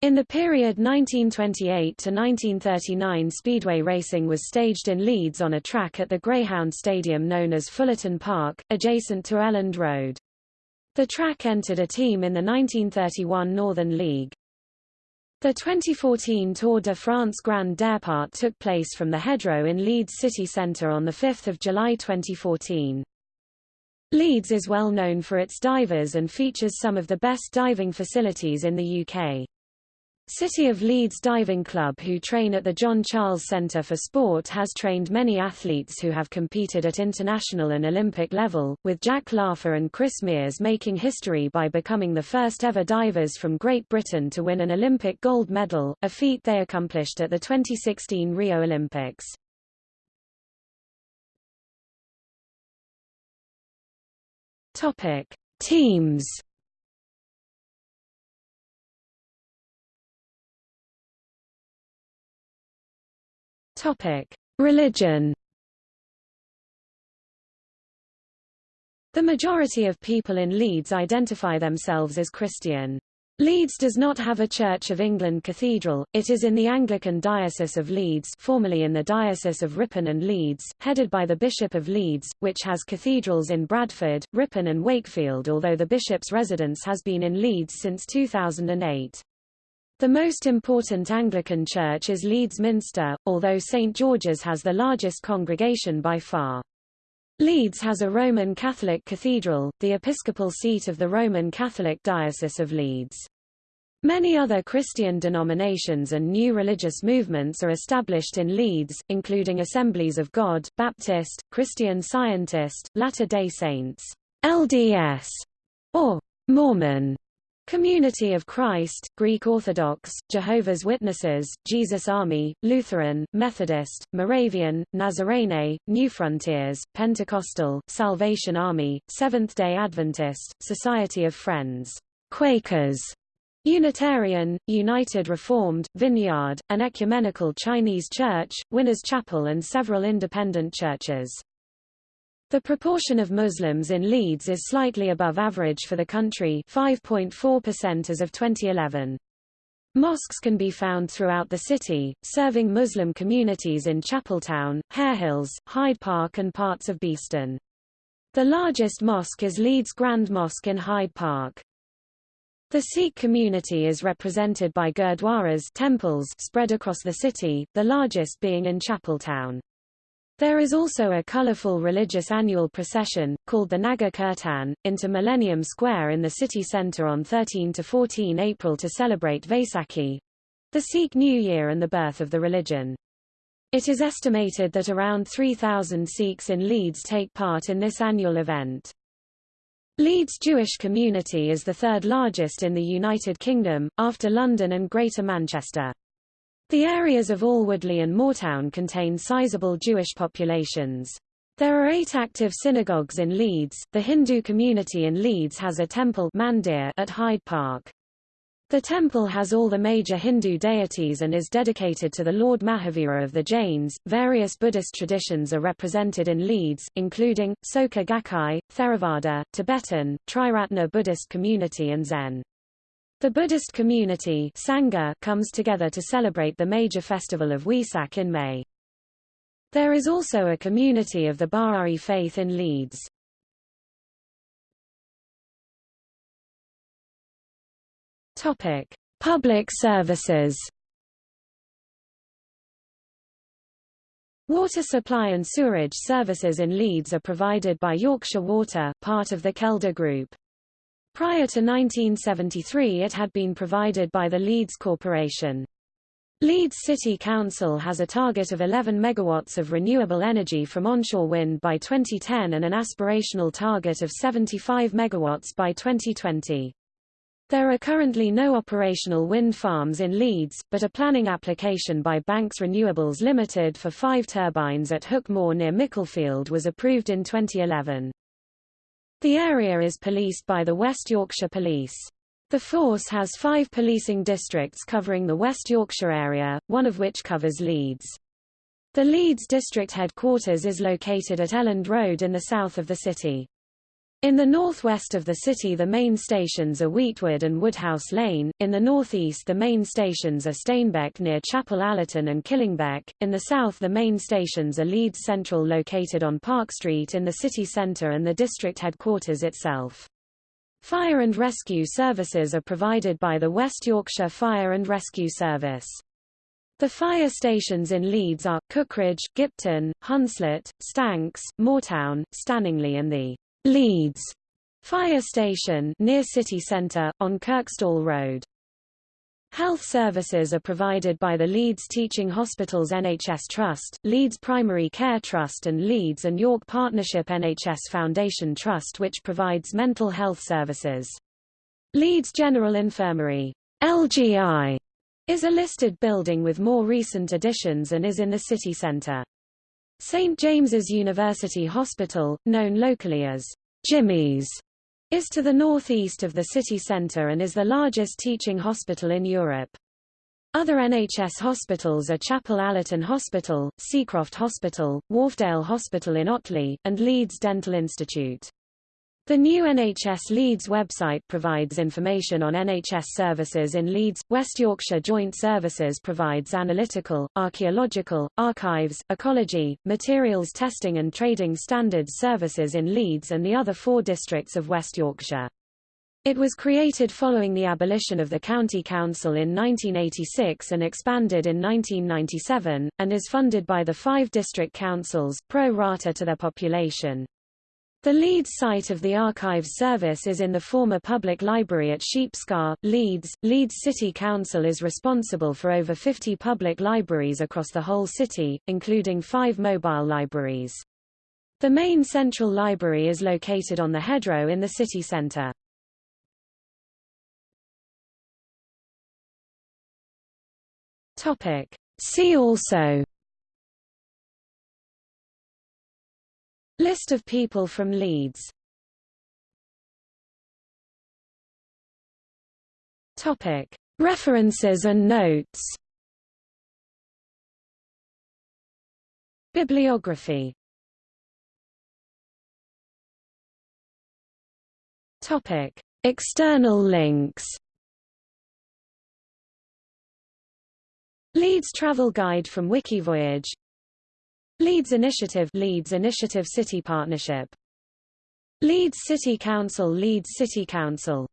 In the period 1928 to 1939 speedway racing was staged in Leeds on a track at the Greyhound Stadium known as Fullerton Park, adjacent to Elland Road. The track entered a team in the 1931 Northern League. The 2014 Tour de France Grand Départ took place from the Headrow in Leeds city centre on 5 July 2014. Leeds is well known for its divers and features some of the best diving facilities in the UK. City of Leeds Diving Club who train at the John Charles Centre for Sport has trained many athletes who have competed at international and Olympic level, with Jack Laugher and Chris Mears making history by becoming the first ever divers from Great Britain to win an Olympic gold medal, a feat they accomplished at the 2016 Rio Olympics. Topic: Teams Topic: Religion. The majority of people in Leeds identify themselves as Christian. Leeds does not have a Church of England cathedral, it is in the Anglican Diocese of Leeds formerly in the Diocese of Ripon and Leeds, headed by the Bishop of Leeds, which has cathedrals in Bradford, Ripon and Wakefield although the bishop's residence has been in Leeds since 2008. The most important Anglican church is Leeds Minster, although St George's has the largest congregation by far. Leeds has a Roman Catholic cathedral, the episcopal seat of the Roman Catholic Diocese of Leeds. Many other Christian denominations and new religious movements are established in Leeds, including Assemblies of God, Baptist, Christian Scientist, Latter-day Saints, LDS, or Mormon, Community of Christ, Greek Orthodox, Jehovah's Witnesses, Jesus Army, Lutheran, Methodist, Moravian, Nazarene, New Frontiers, Pentecostal, Salvation Army, Seventh-day Adventist, Society of Friends, Quakers, Unitarian, United Reformed, Vineyard, an ecumenical Chinese church, Winners Chapel and several independent churches. The proportion of Muslims in Leeds is slightly above average for the country 5.4% as of 2011. Mosques can be found throughout the city, serving Muslim communities in Chapeltown, Harehills, Hyde Park and parts of Beeston. The largest mosque is Leeds Grand Mosque in Hyde Park. The Sikh community is represented by gurdwaras temples spread across the city, the largest being in Chapeltown. There is also a colorful religious annual procession, called the Nagar Kirtan, into Millennium Square in the city centre on 13 to 14 April to celebrate Vaisakhi, the Sikh New Year and the birth of the religion. It is estimated that around 3,000 Sikhs in Leeds take part in this annual event. Leeds Jewish community is the third largest in the United Kingdom, after London and Greater Manchester. The areas of Alwoodley and Moortown contain sizable Jewish populations. There are eight active synagogues in Leeds. The Hindu community in Leeds has a temple mandir at Hyde Park. The temple has all the major Hindu deities and is dedicated to the Lord Mahavira of the Jains. Various Buddhist traditions are represented in Leeds, including Soka Gakkai, Theravada, Tibetan, Triratna Buddhist community and Zen. The Buddhist community Sangha comes together to celebrate the major festival of Wesak in May. There is also a community of the Bahai faith in Leeds. Topic: Public services. Water supply and sewerage services in Leeds are provided by Yorkshire Water, part of the Kelda Group. Prior to 1973 it had been provided by the Leeds Corporation. Leeds City Council has a target of 11 megawatts of renewable energy from onshore wind by 2010 and an aspirational target of 75 megawatts by 2020. There are currently no operational wind farms in Leeds, but a planning application by Banks Renewables Limited for five turbines at Hook Moor near Micklefield was approved in 2011. The area is policed by the West Yorkshire Police. The force has five policing districts covering the West Yorkshire area, one of which covers Leeds. The Leeds district headquarters is located at Elland Road in the south of the city. In the northwest of the city the main stations are Weetwood and Woodhouse Lane, in the northeast the main stations are Stainbeck near Chapel Allerton and Killingbeck, in the south the main stations are Leeds Central located on Park Street in the city centre and the district headquarters itself. Fire and rescue services are provided by the West Yorkshire Fire and Rescue Service. The fire stations in Leeds are, Cookridge, Gipton, Hunslet, Stanks, Moortown, Stanningley and the Leeds Fire Station near city centre, on Kirkstall Road. Health services are provided by the Leeds Teaching Hospitals NHS Trust, Leeds Primary Care Trust and Leeds and York Partnership NHS Foundation Trust which provides mental health services. Leeds General Infirmary LGI, is a listed building with more recent additions and is in the city centre. St James's University Hospital, known locally as Jimmy's, is to the northeast of the city centre and is the largest teaching hospital in Europe. Other NHS hospitals are Chapel Allerton Hospital, Seacroft Hospital, Wharfedale Hospital in Otley, and Leeds Dental Institute. The new NHS Leeds website provides information on NHS services in Leeds. West Yorkshire Joint Services provides analytical, archaeological, archives, ecology, materials testing and trading standards services in Leeds and the other four districts of West Yorkshire. It was created following the abolition of the County Council in 1986 and expanded in 1997, and is funded by the five district councils, pro rata to their population. The Leeds site of the Archives Service is in the former public library at Sheepscar, Leeds. Leeds City Council is responsible for over 50 public libraries across the whole city, including five mobile libraries. The main central library is located on the Headrow in the city centre. See also List of people from Leeds. Topic. References and notes. Bibliography. Topic. External links. Leeds Travel Guide from Wikivoyage Leeds Initiative Leeds Initiative City Partnership. Leeds City Council Leeds City Council